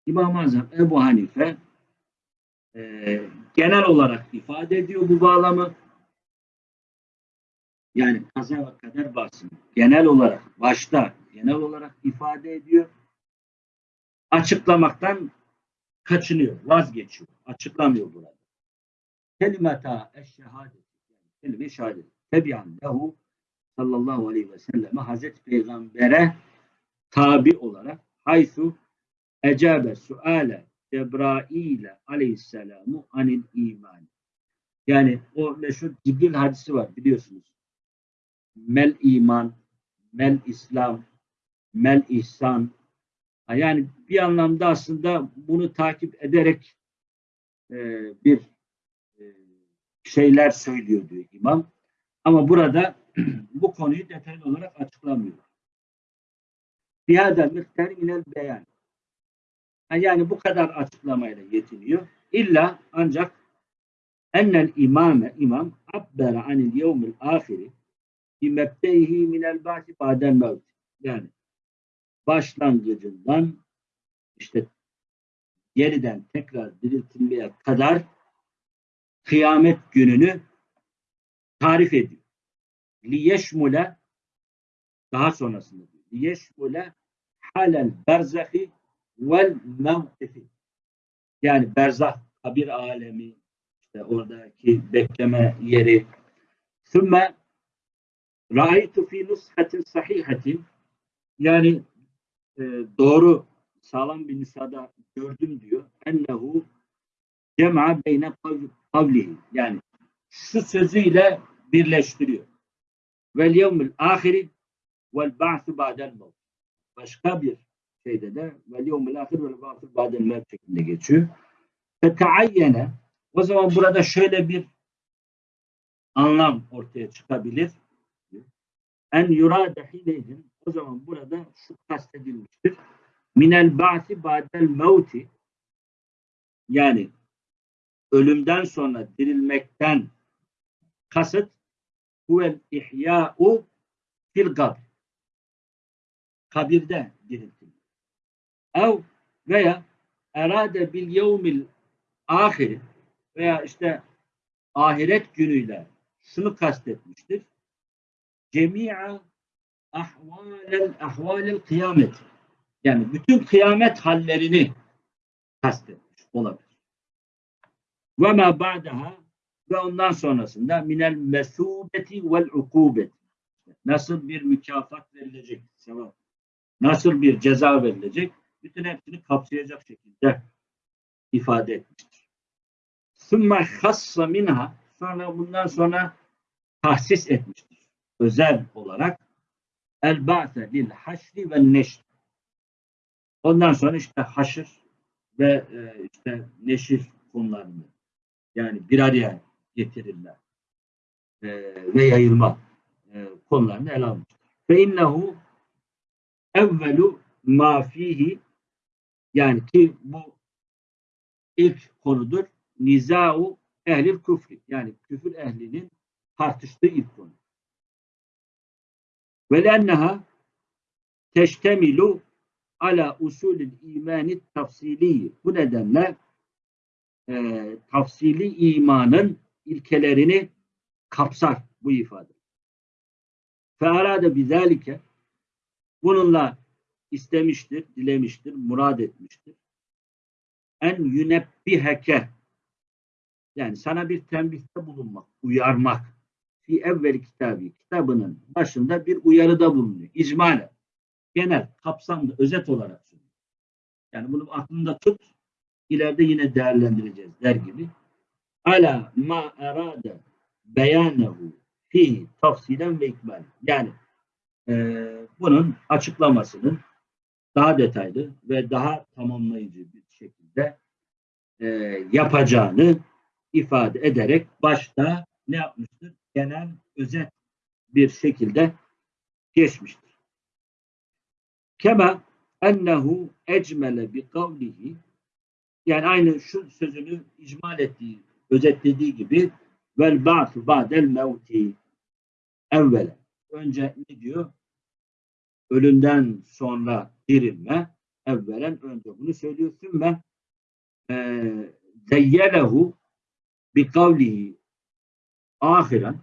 A: İmam-ı Azam Ebu Hanife e, genel olarak ifade ediyor bu bağlamı yani kaza ve kader bahsini genel olarak başta genel olarak ifade ediyor. Açıklamaktan kaçınıyor, vazgeçiyor. Açıklamıyor burada. Kelimeta eşşehadet yani kelime şehadet. Tebi'an lehu sallallahu aleyhi ve selleme Hazreti Peygamber'e tabi olarak haysu ecabe suale Cebrail aleyhisselamu anil iman. Yani o meşhur Cibril hadisi var biliyorsunuz mel iman, mel İslam, mel ihsan. Yani bir anlamda aslında bunu takip ederek e, bir e, şeyler söylüyor diyor imam. Ama burada bu konuyu detaylı olarak açıklamıyor. Bihada miktar inel beyan. Yani bu kadar açıklamayla yetiniyor. İlla ancak Ennel imame imam abbera anil yevmil ahiri bi minel ba'si ba'del mevt. Yani başlangıcından işte yeniden tekrar diriltilmeye kadar kıyamet gününü tarif ediyor. Liyeşmule daha sonrasında diyor. Liyeşmule halel berzahi vel mevkifi. Yani berzah, kabir alemi, işte oradaki bekleme yeri. Sümme ra'aytu fi nushatin sahihatin yani e, doğru sağlam bir nüshada gördüm diyor. Ennehu cem'a beyne kav- kavlihi. Yani şu sözüyle birleştiriyor. Vel yevmil ahiri vel ba'su ba'del mevt. Başka bir şeyde de vel yevmil ahir vel ba'su ba'del mevt şeklinde geçiyor. Feteayyene o zaman burada şöyle bir anlam ortaya çıkabilir. En yurade hineydin o zaman burada şu kastedilmiştir. Minel ba'si ba'del mevti yani ölümden sonra dirilmekten kasıt huvel ihya'u fil kabr kabirde diriltilmek. Ev veya erade bil yevmil ahiri veya işte ahiret günüyle şunu kastetmiştir. Cemi'a ahvalel ahvalel kıyamet. Yani bütün kıyamet hallerini kastetmiş olabilir. Ve ma ba'daha ve ondan sonrasında minel mesubeti vel ukubet. Nasıl bir mükafat verilecek, nasıl bir ceza verilecek, bütün hepsini kapsayacak şekilde ifade etmiştir. Sümme hassa minha sonra bundan sonra tahsis etmiştir. Özel olarak el ba'se lil haşri ve neşr. Ondan sonra işte haşır ve e, işte neşir konularını yani bir araya getirirler e, ve yayılma e, konularını ele almıştır. Fe innehu evvelu ma fihi yani ki bu ilk konudur. Nizau ehlil küfri. Yani küfür ehlinin tartıştığı ilk konu. Ve lenneha teştemilu ala usulü imani tafsili. Bu nedenle e, tafsili imanın ilkelerini kapsar bu ifade. Fearade bizalike bununla istemiştir, dilemiştir, murad etmiştir. En yünebbiheke yani sana bir tembihte bulunmak, uyarmak. Fi evveli kitabı, kitabının başında bir uyarıda bulunuyor. İcmale. Genel, kapsamlı, özet olarak söylüyor. Yani bunu aklında tut, ileride yine değerlendireceğiz der gibi. Ala ma erade beyanehu fi tafsilen ve ikmal. Yani e, bunun açıklamasının daha detaylı ve daha tamamlayıcı bir şekilde e, yapacağını ifade ederek başta ne yapmıştır? Genel, özet bir şekilde geçmiştir. Kema ennehu ecmele bi kavlihi yani aynı şu sözünü icmal ettiği, özetlediği gibi vel ba'su ba'del mevti evvele. Önce ne diyor? Ölümden sonra dirilme evvelen önce bunu söylüyor. Sümme e, zeyyelehu bi kavlihi ahiren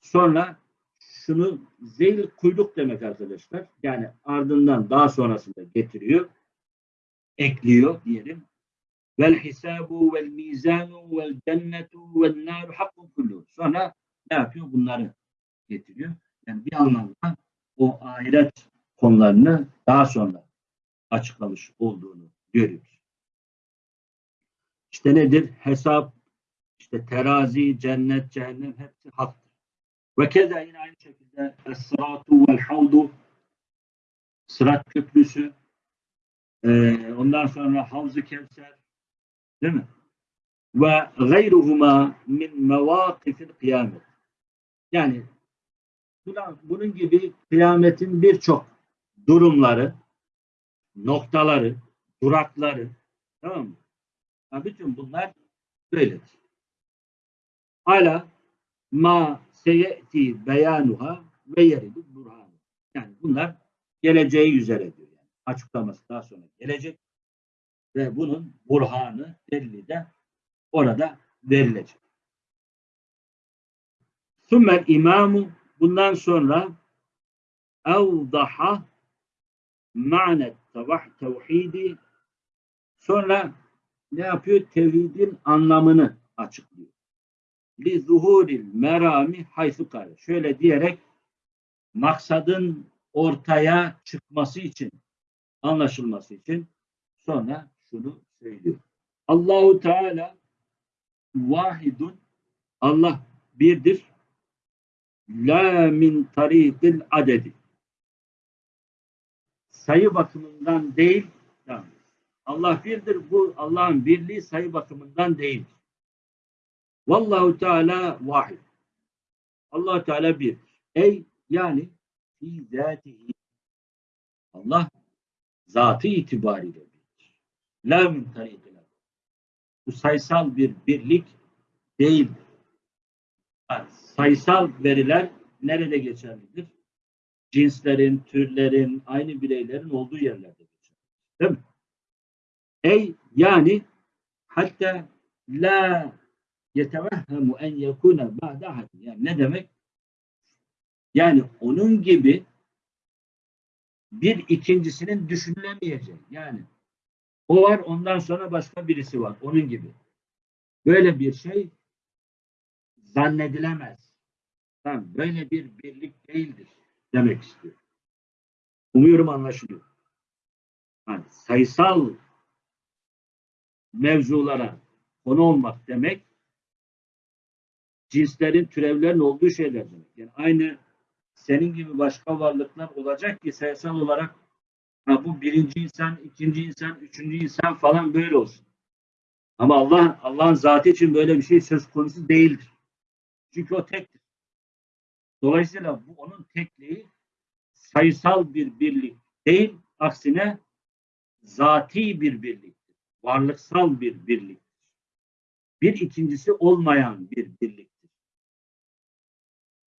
A: sonra şunu zeyl kuyruk demek arkadaşlar. Yani ardından daha sonrasında getiriyor. Ekliyor diyelim. Vel hisabu vel mizanu vel cennetu vel naru hakkun kullu. Sonra ne yapıyor? Bunları getiriyor. Yani bir anlamda o ahiret konularını daha sonra açıklamış olduğunu görüyoruz. İşte nedir? Hesap, işte terazi, cennet, cehennem hepsi haktır. Ve keza yine aynı şekilde es-sıratu vel havdu sırat köprüsü ee, ondan sonra Havz-ı Kevser değil mi? Ve gayruhuma min mevakifil kıyamet. Yani bunun gibi kıyametin birçok durumları, noktaları, durakları tamam mı? Ha, bütün bunlar böyledir. ala ma seyeti beyanuha ve yeridu burhanu. Yani bunlar geleceği üzere diyor. Yani açıklaması daha sonra gelecek ve bunun burhanı, delili de orada verilecek. Sümmel imamu bundan sonra evdaha ma'net tevhidi sonra ne yapıyor? Tevhidin anlamını açıklıyor. Li zuhuril merami haysu. Şöyle diyerek maksadın ortaya çıkması için, anlaşılması için sonra şunu söylüyor. Allahu Teala vahidun Allah birdir. La min tarikil adedi. Sayı bakımından değil, tamam. Allah birdir. Bu Allah'ın birliği sayı bakımından değil. Vallahu Teala vahid. Allah Teala bir. Ey yani fi zatihi. Allah zatı itibariyle birdir. La min Bu sayısal bir birlik değildir. Yani sayısal veriler nerede geçerlidir? Cinslerin, türlerin, aynı bireylerin olduğu yerlerde geçerlidir. Değil mi? Ey yani hatta la yetevehhemu en yekune ba'de ahad. Yani ne demek? Yani onun gibi bir ikincisinin düşünülemeyeceği. Yani o var ondan sonra başka birisi var. Onun gibi. Böyle bir şey zannedilemez. Tamam, böyle bir birlik değildir demek istiyor. Umuyorum anlaşılıyor. Yani sayısal mevzulara konu olmak demek cinslerin, türevlerin olduğu şeyler demek. Yani aynı senin gibi başka varlıklar olacak ki sayısal olarak ha, bu birinci insan, ikinci insan, üçüncü insan falan böyle olsun. Ama Allah Allah'ın zatı için böyle bir şey söz konusu değildir. Çünkü o tektir. Dolayısıyla bu onun tekliği sayısal bir birlik değil, aksine zati bir birliktir. Varlıksal bir birliktir. Bir ikincisi olmayan bir birliktir.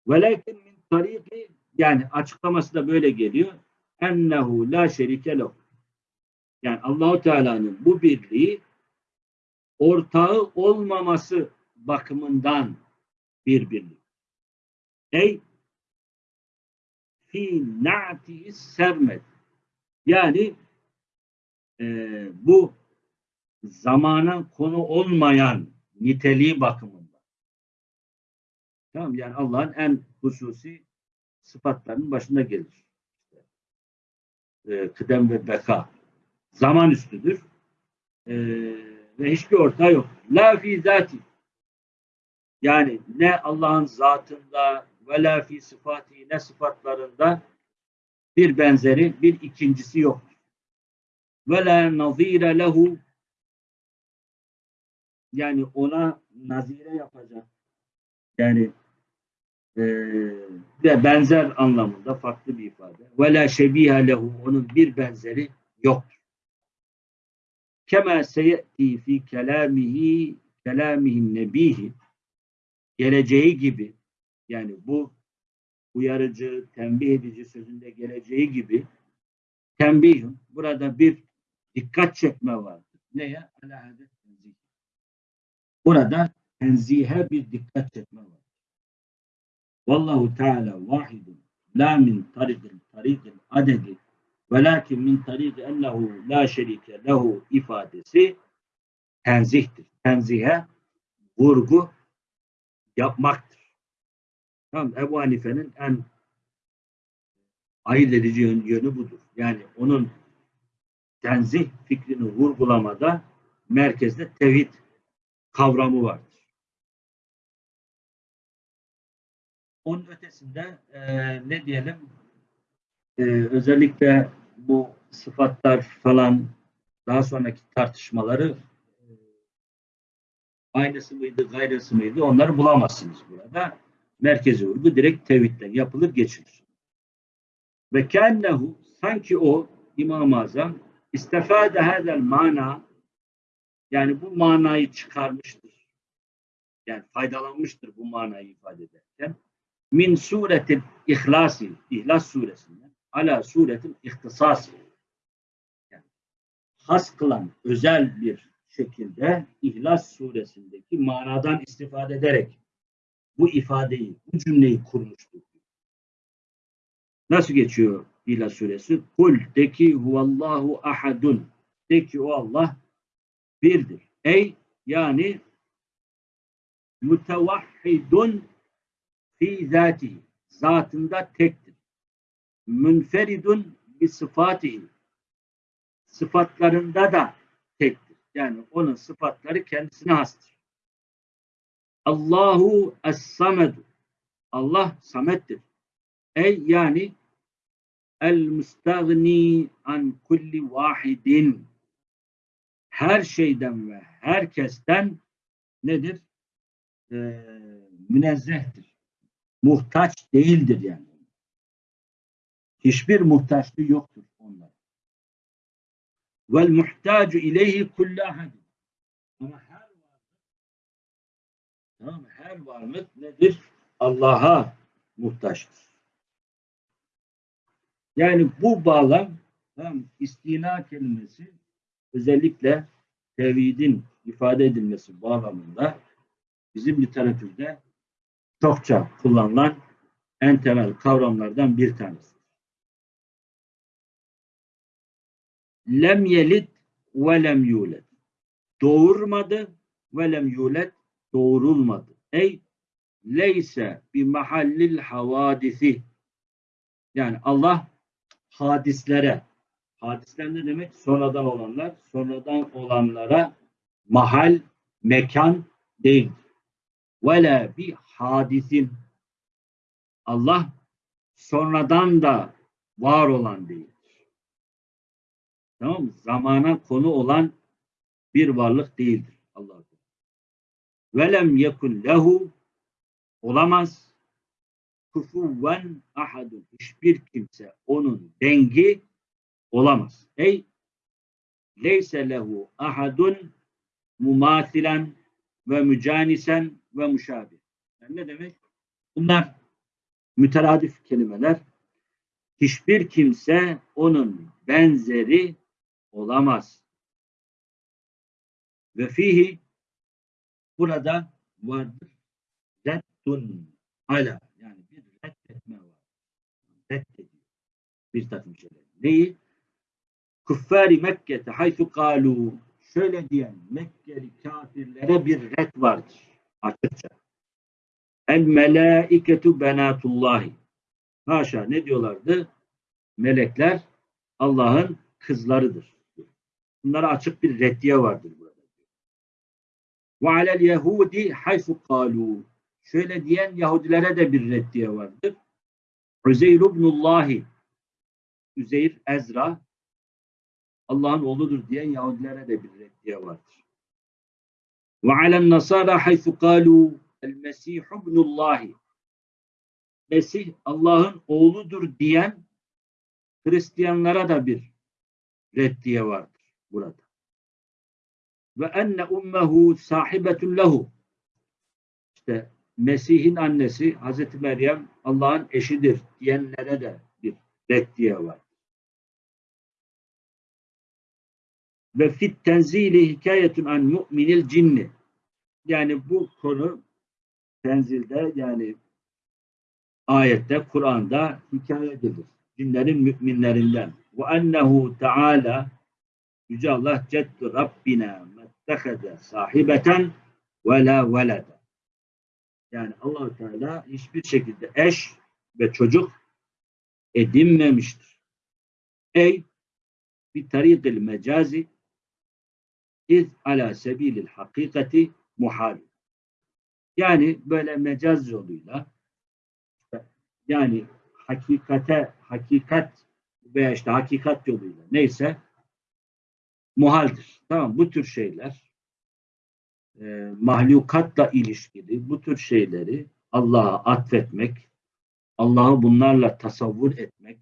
A: Velakin min tariki yani açıklaması da böyle geliyor. Ennehu la şerike. Yani Allahu Teala'nın bu birliği ortağı olmaması bakımından bir birlik. Ey fi na'ti sermet. Yani e, bu zamana konu olmayan niteliği bakımından. Tamam yani Allah'ın en hususi sıfatlarının başında gelir. E, kıdem ve beka. Zaman üstüdür. E, ve hiçbir ortağı yok. La fi zati. Yani ne Allah'ın zatında ve la fi sıfatı ne sıfatlarında bir benzeri, bir ikincisi yoktur. Ve la nazire lehu yani ona nazire yapacak. Yani e, ve benzer anlamında farklı bir ifade. Ve la şebihe lehu onun bir benzeri yoktur. Kema seyeti fi kelamihi kelamihin nebihi geleceği gibi yani bu uyarıcı, tembih edici sözünde geleceği gibi tembihün burada bir dikkat çekme vardır. Neye? Alahadet tenzih. Burada tenzihe bir dikkat çekme var. Vallahu Teala vahidun la min tarikil tarikil adedi velakin min tarik ennehu la şerike lehu ifadesi tenzihtir. Tenzihe vurgu yapmaktır. Tamam, Ebu Hanife'nin en ayırt edici yönü budur. Yani onun tenzih fikrini vurgulamada merkezde tevhid kavramı vardır. Onun ötesinde e, ne diyelim e, özellikle bu sıfatlar falan daha sonraki tartışmaları aynısı mıydı, gayrısı mıydı onları bulamazsınız burada. Merkezi vurgu direkt tevhidden yapılır geçilir. Ve kennehu sanki o İmam-ı Azam istifade hadel mana yani bu manayı çıkarmıştır. Yani faydalanmıştır bu manayı ifade ederken. Min suretil İhlasi, İhlas suresinden ala suretil ihtisasi. Yani has kılan özel bir şekilde İhlas suresindeki manadan istifade ederek bu ifadeyi, bu cümleyi kurmuştur. Nasıl geçiyor İhlas suresi? Kul de ki huvallahu ahadun. De ki o Allah birdir. Ey yani mütevahhidun fi zatihi. Zatında tektir. Münferidun bi sıfatihi. Sıfatlarında da tektir. Yani onun sıfatları kendisine hastır. Allahu es-samedu. Allah samettir. Ey yani el müstagni an kulli vahidin her şeyden ve herkesten nedir? Ee, münezzehtir. Muhtaç değildir yani. Hiçbir muhtaçlığı yoktur onlar. Vel muhtacu ileyhi kullu ahadin. Ama tamam mı? her varlık nedir? Allah'a muhtaçtır. Yani bu bağlam tamam, istina kelimesi özellikle tevhidin ifade edilmesi bağlamında bizim literatürde çokça kullanılan en temel kavramlardan bir tanesi. Lem yelit ve lem yulet. Doğurmadı ve lem yulet doğurulmadı. Ey leyse bi mahallil havadisi. Yani Allah hadislere hadisler ne demek? Sonradan olanlar, sonradan olanlara mahal, mekan değil. Vela bir hadisin Allah sonradan da var olan değil. Tamam mı? Zamana konu olan bir varlık değildir. Velem yekun lehu olamaz. Kufuven ahadun. Hiçbir kimse onun dengi olamaz. Ey leyse lehu ahadun mumasilen ve mücanisen ve müşabih. Yani ne demek? Bunlar müteradif kelimeler. Hiçbir kimse onun benzeri olamaz. Ve fihi burada vardır. Reddun ala yani bir reddetme var. Reddediyor. Bir takım şeyler. Neyi? Kuffari Mekke'te haythu kalu şöyle diyen Mekkeli kafirlere bir red vardır. Açıkça. El melaiketu benatullahi. Haşa ne diyorlardı? Melekler Allah'ın kızlarıdır. Bunlara açık bir reddiye vardır burada. Ve alel yehudi haythu kalu. Şöyle diyen Yahudilere de bir reddiye vardır. Üzeyr ibnullahi. Üzeyr Ezra Allah'ın oğludur diyen Yahudilere de bir reddiye vardır. Ve alen nasara haythu kalu el mesih ibnullahi. Mesih Allah'ın oğludur diyen Hristiyanlara da bir reddiye vardır burada. Ve enne ummehu sahibetun lehu. İşte Mesih'in annesi Hazreti Meryem Allah'ın eşidir diyenlere de bir reddiye var. Ve fit tenzili hikayetun an mu'minil cinni. Yani bu konu tenzilde yani ayette, Kur'an'da hikaye edilir. Cinlerin müminlerinden. Ve ennehu teala Yüce Allah ceddu Rabbina mettehede sahibeten ve la velede. Yani allah Teala hiçbir şekilde eş ve çocuk edinmemiştir. Ey bir tarikil mecazi iz ala sebilil hakikati muhal. Yani böyle mecaz yoluyla yani hakikate, hakikat veya işte hakikat yoluyla neyse muhaldir. Tamam bu tür şeyler e, mahlukatla ilişkili bu tür şeyleri Allah'a atfetmek, Allah'ı bunlarla tasavvur etmek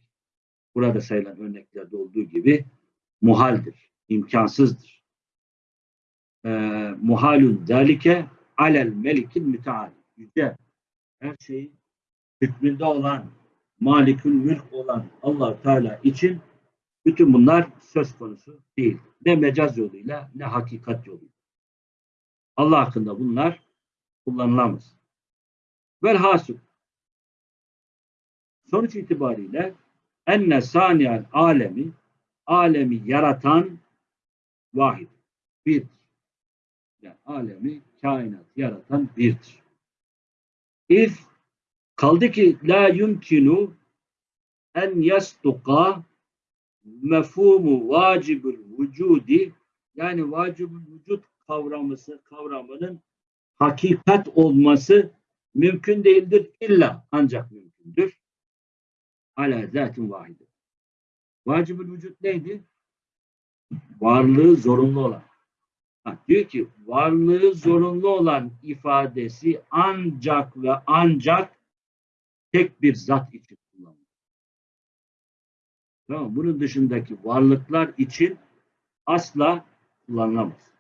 A: burada sayılan örneklerde olduğu gibi muhaldir, imkansızdır. E, muhalun zalike alel melikil müteal. Yüce her şeyi hükmünde olan, malikül mülk olan allah Teala için bütün bunlar söz konusu değil. Ne mecaz yoluyla ne hakikat yoluyla. Allah hakkında bunlar kullanılamaz. Velhasıl sonuç itibariyle enne saniyel alemi alemi yaratan vahid. Birdir. Yani alemi kainat yaratan birdir. İz kaldı ki la yumkinu en yastuka mefhumu vacibül vücudi yani vacibül vücut kavramısı kavramının hakikat olması mümkün değildir illa ancak mümkündür. Ala zatin vahide. Vacibül vücut neydi? Varlığı zorunlu olan. Ha, diyor ki varlığı zorunlu olan ifadesi ancak ve ancak tek bir zat için Tamam, bunun dışındaki varlıklar için asla kullanılamaz.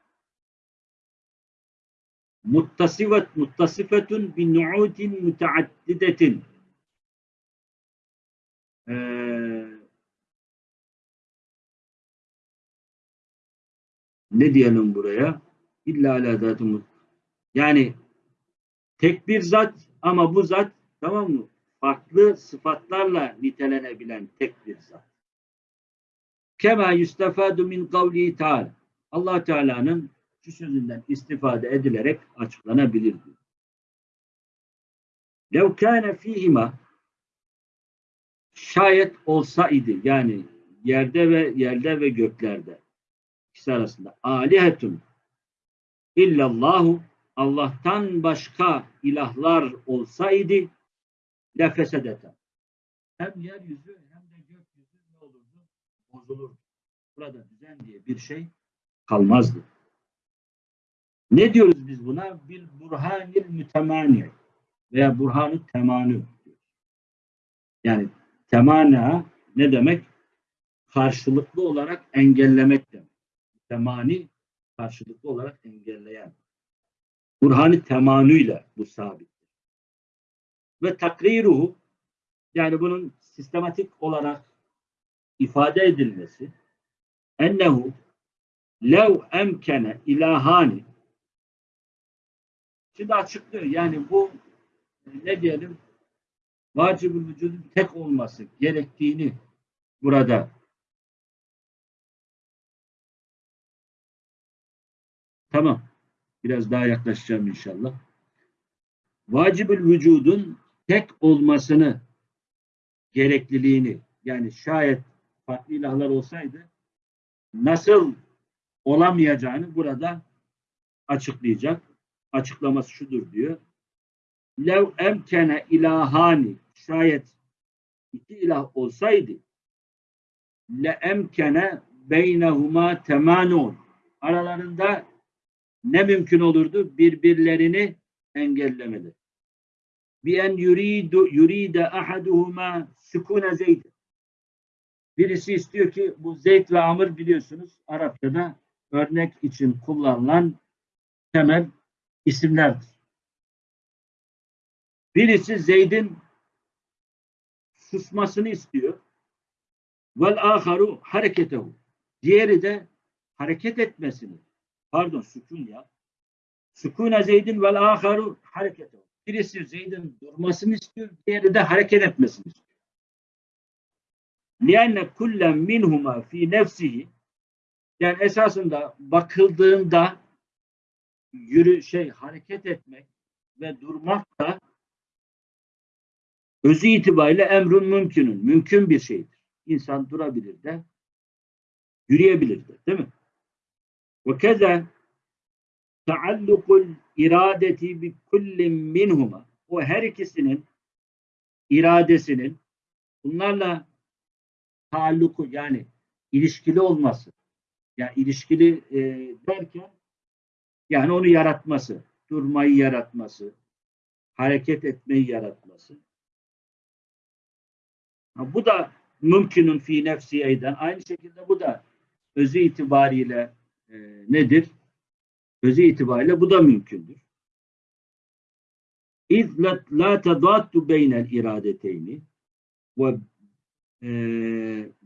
A: Muttasifet muttasifetun bi nu'utin müteaddidetin. Ee, ne diyelim buraya? İlla ala zatı Yani tek bir zat ama bu zat tamam mı? Farklı sıfatlarla nitelenebilen tek bir zat. Kema yustafadu min kavli Teala. Allah Teala'nın şu sözünden istifade edilerek açıklanabilir diyor. Lev kâne fîhima şayet olsaydı yani yerde ve yerde ve göklerde ikisi arasında alihetun illallahu Allah'tan başka ilahlar olsaydı lefesedete. Hem yeryüzü hem de gökyüzü ne olurdu? Bozulurdu. Burada düzen diye bir şey kalmazdı. Ne diyoruz biz buna? Bir burhanil mütemani veya burhanı temanü. Yani temana ne demek? Karşılıklı olarak engellemek demek. Temani karşılıklı olarak engelleyen. Burhanı temanuyla bu sabit. Ve takriruhu yani bunun sistematik olarak ifade edilmesi ennehu lev emkene ilahani Şimdi açıklıyor. Yani bu ne diyelim vacib vücudun tek olması gerektiğini burada tamam. Biraz daha yaklaşacağım inşallah. Vacibül vücudun tek olmasını gerekliliğini yani şayet farklı ilahlar olsaydı nasıl olamayacağını burada açıklayacak açıklaması şudur diyor. Lev emkene ilahani şayet iki ilah olsaydı le emkene beynehuma temanun aralarında ne mümkün olurdu? Birbirlerini engellemeli. Bi en yuridu yuride ahaduhuma sukune zeyd. Birisi istiyor ki bu Zeyd ve Amr biliyorsunuz Arapçada örnek için kullanılan temel isimlerdir. Birisi Zeyd'in susmasını istiyor. Vel aharu hareketehu. Diğeri de hareket etmesini. Pardon sükun ya. Sükune Zeyd'in vel aharu hareketehu. Birisi Zeyd'in durmasını istiyor. Diğeri de hareket etmesini istiyor. لِأَنَّ كُلَّ مِنْهُمَا فِي نَفْسِهِ Yani esasında bakıldığında yürü şey hareket etmek ve durmak da özü itibariyle emrun mümkünün. Mümkün bir şeydir. İnsan durabilir de yürüyebilir de. Değil mi? Ve keza taallukul iradeti bi kullin minhuma o her ikisinin iradesinin bunlarla taalluku yani ilişkili olması yani ilişkili e, derken yani onu yaratması, durmayı yaratması, hareket etmeyi yaratması. Ha, bu da mümkünün fi nefsi eyden. Aynı şekilde bu da özü itibariyle e, nedir? Özü itibariyle bu da mümkündür. İz la, tedattu beynel iradeteyni ve e,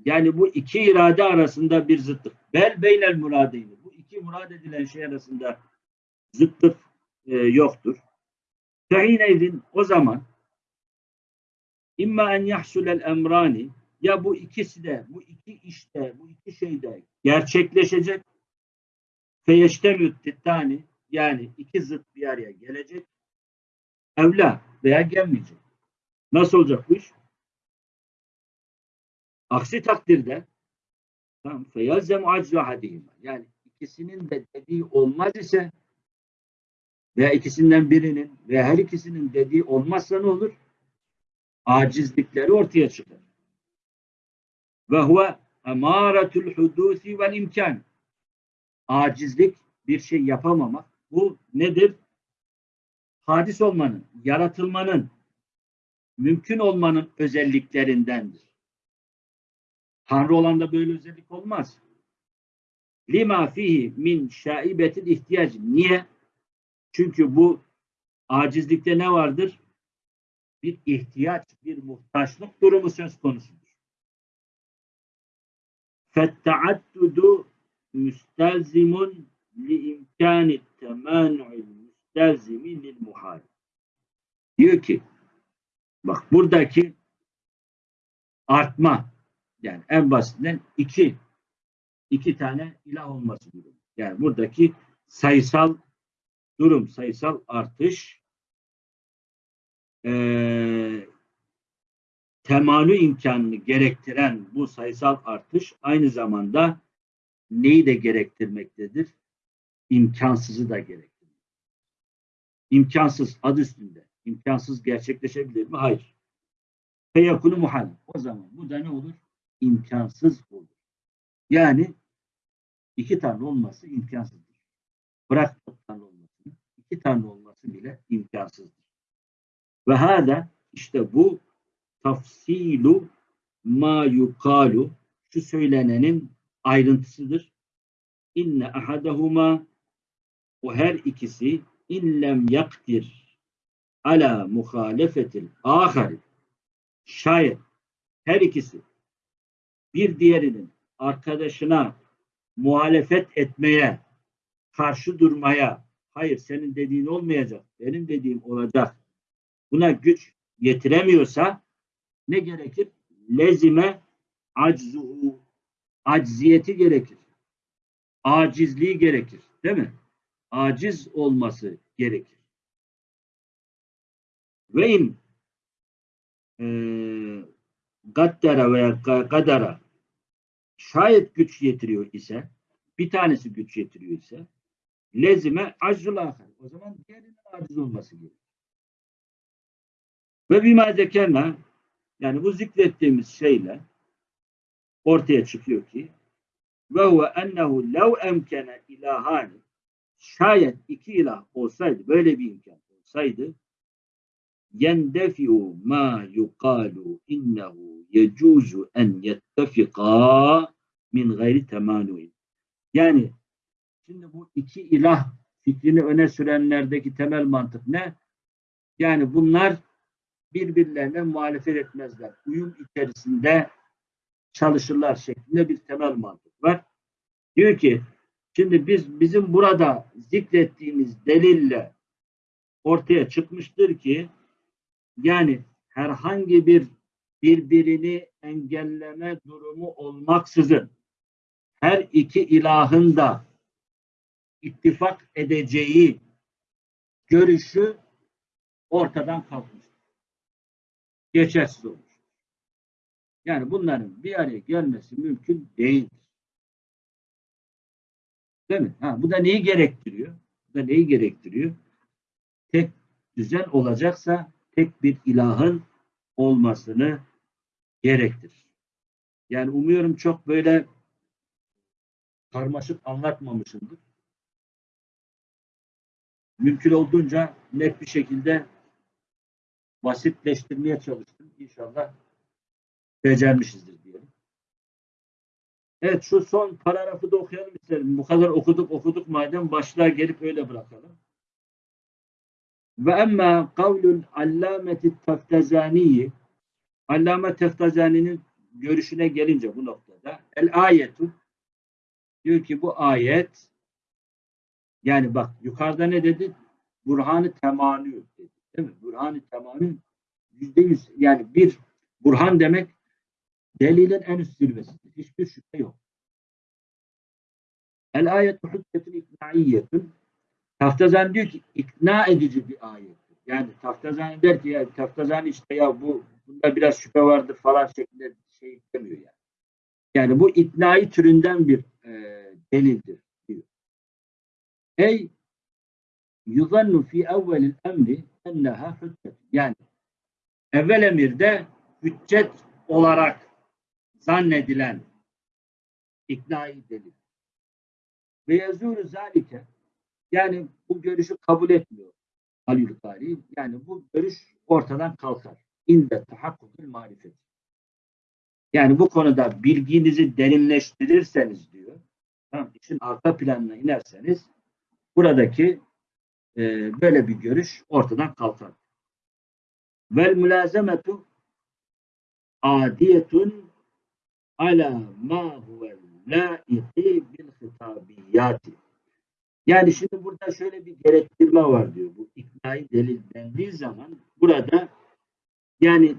A: yani bu iki irade arasında bir zıtlık. Bel beynel muradeyni. Bu iki murad edilen şey arasında zıtlık e, yoktur. Fehineydin o zaman imma en yahsulel emrani ya bu ikisi de bu iki işte bu iki şeyde gerçekleşecek feyeştemüt tittani yani iki zıt bir araya gelecek evla veya gelmeyecek. Nasıl olacak bu iş? Aksi takdirde tamam feyalzem aczu hadihim. Yani ikisinin de dediği olmaz ise veya ikisinden birinin veya her ikisinin dediği olmazsa ne olur? Acizlikleri ortaya çıkar. Ve huve emaratul hudusi vel imkan. Acizlik bir şey yapamamak. Bu nedir? Hadis olmanın, yaratılmanın, mümkün olmanın özelliklerindendir. Tanrı olanda böyle özellik olmaz. Lima fihi min şaibetil ihtiyacı. Niye? Çünkü bu acizlikte ne vardır? Bir ihtiyaç, bir muhtaçlık durumu söz konusudur. Fetta'addudu müstelzimun li imkani temanu'il müstelzimi lil muhal. Diyor ki bak buradaki artma yani en basitinden iki iki tane ilah olması durumu. Yani buradaki sayısal durum, sayısal artış e, temanü imkanını gerektiren bu sayısal artış aynı zamanda neyi de gerektirmektedir? İmkansızı da gerektirir. İmkansız adı üstünde. İmkansız gerçekleşebilir mi? Hayır. Feyakunu muhal. O zaman bu da ne olur? İmkansız olur. Yani iki tane olması imkansızdır. Bırak çok tane olmasını. iki tane olması bile imkansızdır. Ve hâda işte bu tafsilu ma yukalu şu söylenenin ayrıntısıdır. İnne ahadahuma o her ikisi illem yaktir ala muhalefetil ahari şayet her ikisi bir diğerinin arkadaşına muhalefet etmeye, karşı durmaya, hayır senin dediğin olmayacak, benim dediğim olacak, buna güç yetiremiyorsa ne gerekir? Lezime aczuhu, acziyeti gerekir. Acizliği gerekir. Değil mi? Aciz olması gerekir. Ve in e, gaddara veya kadara şayet güç yetiriyor ise bir tanesi güç yetiriyor ise lezime acrul ahar. O zaman diğerinin aciz olması gerekir. Ve bima zekerna yani bu zikrettiğimiz şeyle ortaya çıkıyor ki ve huve ennehu lev emkene ilahani şayet iki ilah olsaydı böyle bir imkan olsaydı yendefiu ma yukalu innehu yecuzu en yettefika min gayri temanuin. Yani şimdi bu iki ilah fikrini öne sürenlerdeki temel mantık ne? Yani bunlar birbirlerine muhalefet etmezler. Uyum içerisinde çalışırlar şeklinde bir temel mantık var. Diyor ki şimdi biz bizim burada zikrettiğimiz delille ortaya çıkmıştır ki yani herhangi bir birbirini engelleme durumu olmaksızın her iki ilahın da ittifak edeceği görüşü ortadan kalkmış. Geçersiz olmuş. Yani bunların bir araya gelmesi mümkün değildir. Değil mi? Ha, bu da neyi gerektiriyor? Bu da neyi gerektiriyor? Tek düzen olacaksa tek bir ilahın olmasını gerektirir. Yani umuyorum çok böyle karmaşık anlatmamışımdır. Mümkün olduğunca net bir şekilde basitleştirmeye çalıştım. İnşallah becermişizdir diyelim. Evet şu son paragrafı da okuyalım isterim. Bu kadar okuduk okuduk madem başlığa gelip öyle bırakalım. Ve emma kavlul allameti teftezaniyi Allame Teftazani'nin görüşüne gelince bu noktada el ayetu diyor ki bu ayet yani bak yukarıda ne dedi? Burhanı temanü dedi. Değil mi? Burhanı temanü yüzde yüz yani bir burhan demek delilin en üst zirvesidir. Hiçbir şüphe yok. El ayetu hüccetun iknaiyyetun Taftazani diyor ki ikna edici bir ayettir. Yani Taftazani der ki ya Taftazani işte ya bu bunda biraz şüphe vardır falan şeklinde şey demiyor yani. Yani bu iknai türünden bir e, delildir diyor. Ey yuzannu fi evvelil emri enneha hüccet. Yani evvel emirde hüccet olarak zannedilen iknai delil. Ve yazûru zâlike yani bu görüşü kabul etmiyor Halil. Yani bu görüş ortadan kalkar. İnde tahakkukul marifet. Yani bu konuda bilginizi derinleştirirseniz diyor. Tamam, işin arka planına inerseniz buradaki e, böyle bir görüş ortadan kalkar. Vel mülazemetu adiyetun ala ma huve laiqi bil hitabiyati. Yani şimdi burada şöyle bir gerektirme var diyor. Bu iknai delil dendiği zaman burada yani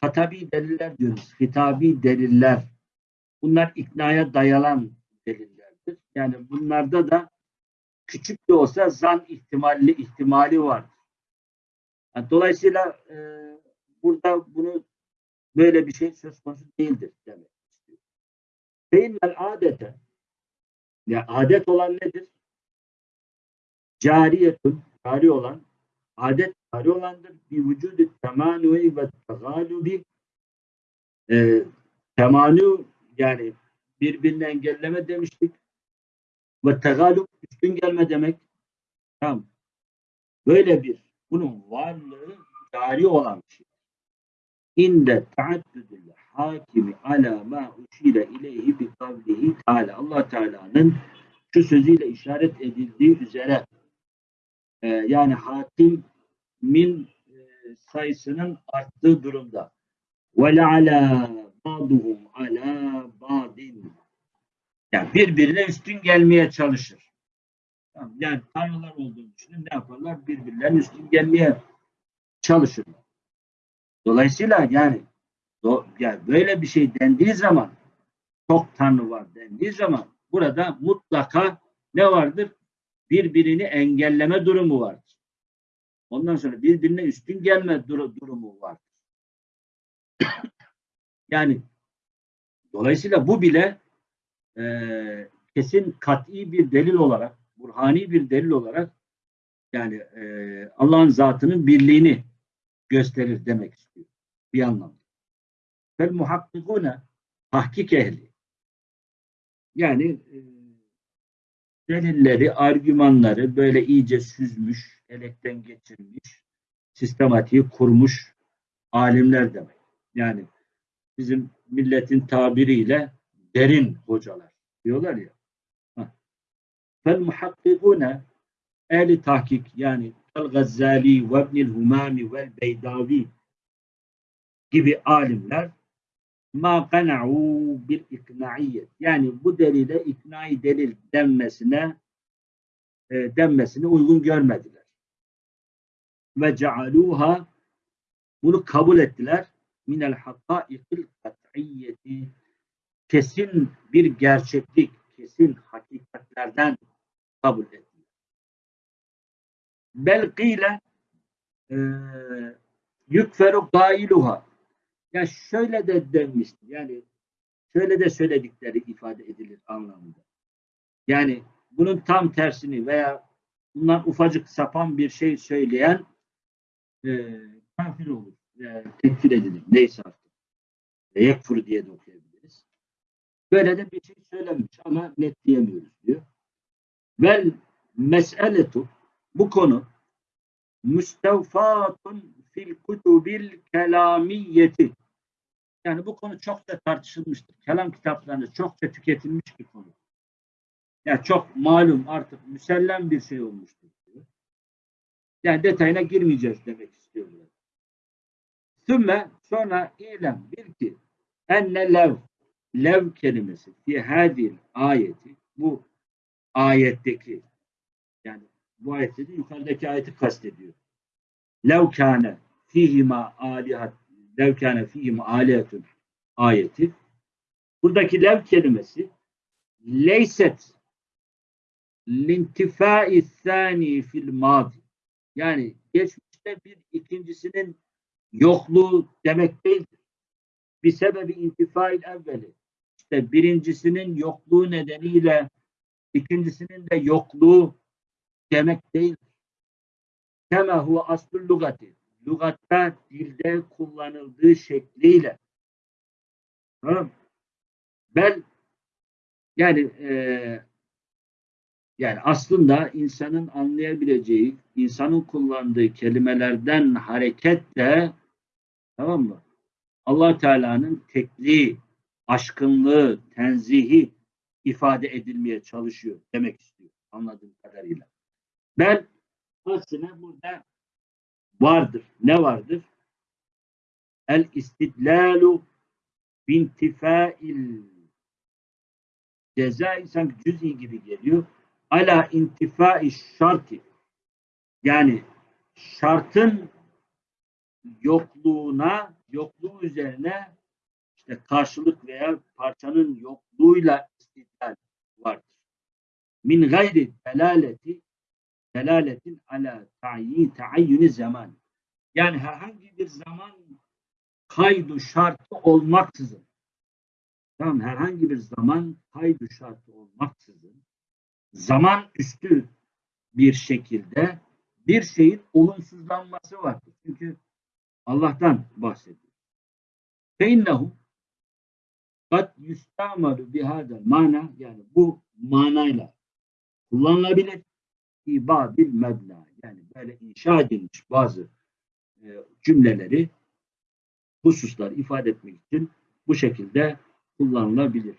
A: hatabi deliller diyoruz. Hitabi deliller. Bunlar iknaya dayalan delillerdir. Yani bunlarda da küçük de olsa zan ihtimalli ihtimali var. Yani dolayısıyla e, burada bunu böyle bir şey söz konusu değildir demek istiyor. Feynel adete ya adet olan nedir? Cariyetun, cari olan, adet cari olandır. Bir vücudu temanui ve tegalubi e, temanu yani birbirini engelleme demiştik. Ve tegalub üstün gelme demek. Tamam. Böyle bir bunun varlığı cari olan bir şey. İnde taaddüdül hakimi ala ma uşire ileyhi bi kavlihi teala. Allah Teala'nın şu sözüyle işaret edildiği üzere e, yani hakimin e, sayısının arttığı durumda. Ve le'alâ ba'duhum alâ ba'din. Yani birbirine üstün gelmeye çalışır. Yani tanrılar olduğunu düşünün ne yaparlar? Birbirlerine üstün gelmeye çalışırlar. Dolayısıyla yani, do, yani böyle bir şey dendiği zaman çok tanrı var dendiği zaman burada mutlaka ne vardır? Birbirini engelleme durumu vardır. Ondan sonra birbirine üstün gelme dur durumu vardır. yani dolayısıyla bu bile e, kesin kat'i bir delil olarak, burhani bir delil olarak yani e, Allah'ın zatının birliğini gösterir demek istiyor bir anlamda. Fel muhakkikune tahkik ehli. Yani e, delilleri, argümanları böyle iyice süzmüş, elekten geçirmiş, sistematiği kurmuş alimler demek. Yani bizim milletin tabiriyle derin hocalar diyorlar ya. Fel muhakkikune ehli tahkik yani El Gazzali ve İbnil Humami ve Beydavi gibi alimler ma kana'u bil iknaiyet. Yani bu delile iknai delil denmesine e, denmesine uygun görmediler. Ve cealuha bunu kabul ettiler. Minel hakaikil kat'iyyeti kesin bir gerçeklik, kesin hakikatlerden kabul ettiler. Belkiyle e, yükferu gailuha ya şöyle de denmiştir. Yani şöyle de söyledikleri ifade edilir anlamında. Yani bunun tam tersini veya bundan ufacık sapan bir şey söyleyen e, kafir olur. E, tekfir edilir. Neyse artık. E, yekfur diye de okuyabiliriz. Böyle de bir şey söylemiş ama net diyemiyoruz diyor. Vel meseletu bu konu müstevfatun fil kutubil kelamiyeti yani bu konu çok da tartışılmıştır. Kelam kitaplarında çokça tüketilmiş bir konu. Yani çok malum artık müsellem bir şey olmuştur. Diyor. Yani detayına girmeyeceğiz demek istiyorum. Sümme sonra ilem bil ki enne lev lev kelimesi fi hadil ayeti bu ayetteki yani bu ayette de yukarıdaki ayeti kastediyor. Lev kâne fihima alihat lev kâne fihima alihatun ayeti buradaki lev kelimesi leyset lintifai sani fil madi yani geçmişte bir ikincisinin yokluğu demek değildir. Bir sebebi intifail evveli. İşte birincisinin yokluğu nedeniyle ikincisinin de yokluğu demek değildir. Kema huve aslul lugati. Lugatta dilde kullanıldığı şekliyle. Tamam. Bel yani eee yani aslında insanın anlayabileceği, insanın kullandığı kelimelerden hareketle tamam mı? Allah Teala'nın tekliği, aşkınlığı, tenzihi ifade edilmeye çalışıyor demek istiyor anladığım kadarıyla. Ben aslında burada vardır. Ne vardır? El istidlalu bintifail ceza sanki cüz'i gibi geliyor ala intifai şarti yani şartın yokluğuna yokluğu üzerine işte karşılık veya parçanın yokluğuyla istidlal vardır. Min gayri delaleti delaletin ala ta'yin ta'ayyuni zaman. Yani herhangi bir zaman kaydu şartı olmaksızın tamam herhangi bir zaman kaydu şartı olmaksızın zaman üstü bir şekilde bir şeyin olumsuzlanması vardır. Çünkü Allah'tan bahsediyor. Feinnehu kad yustamalu bihadel mana yani bu manayla kullanılabilir ibabil mebna yani böyle inşa edilmiş bazı e, cümleleri hususlar ifade etmek için bu şekilde kullanılabilir.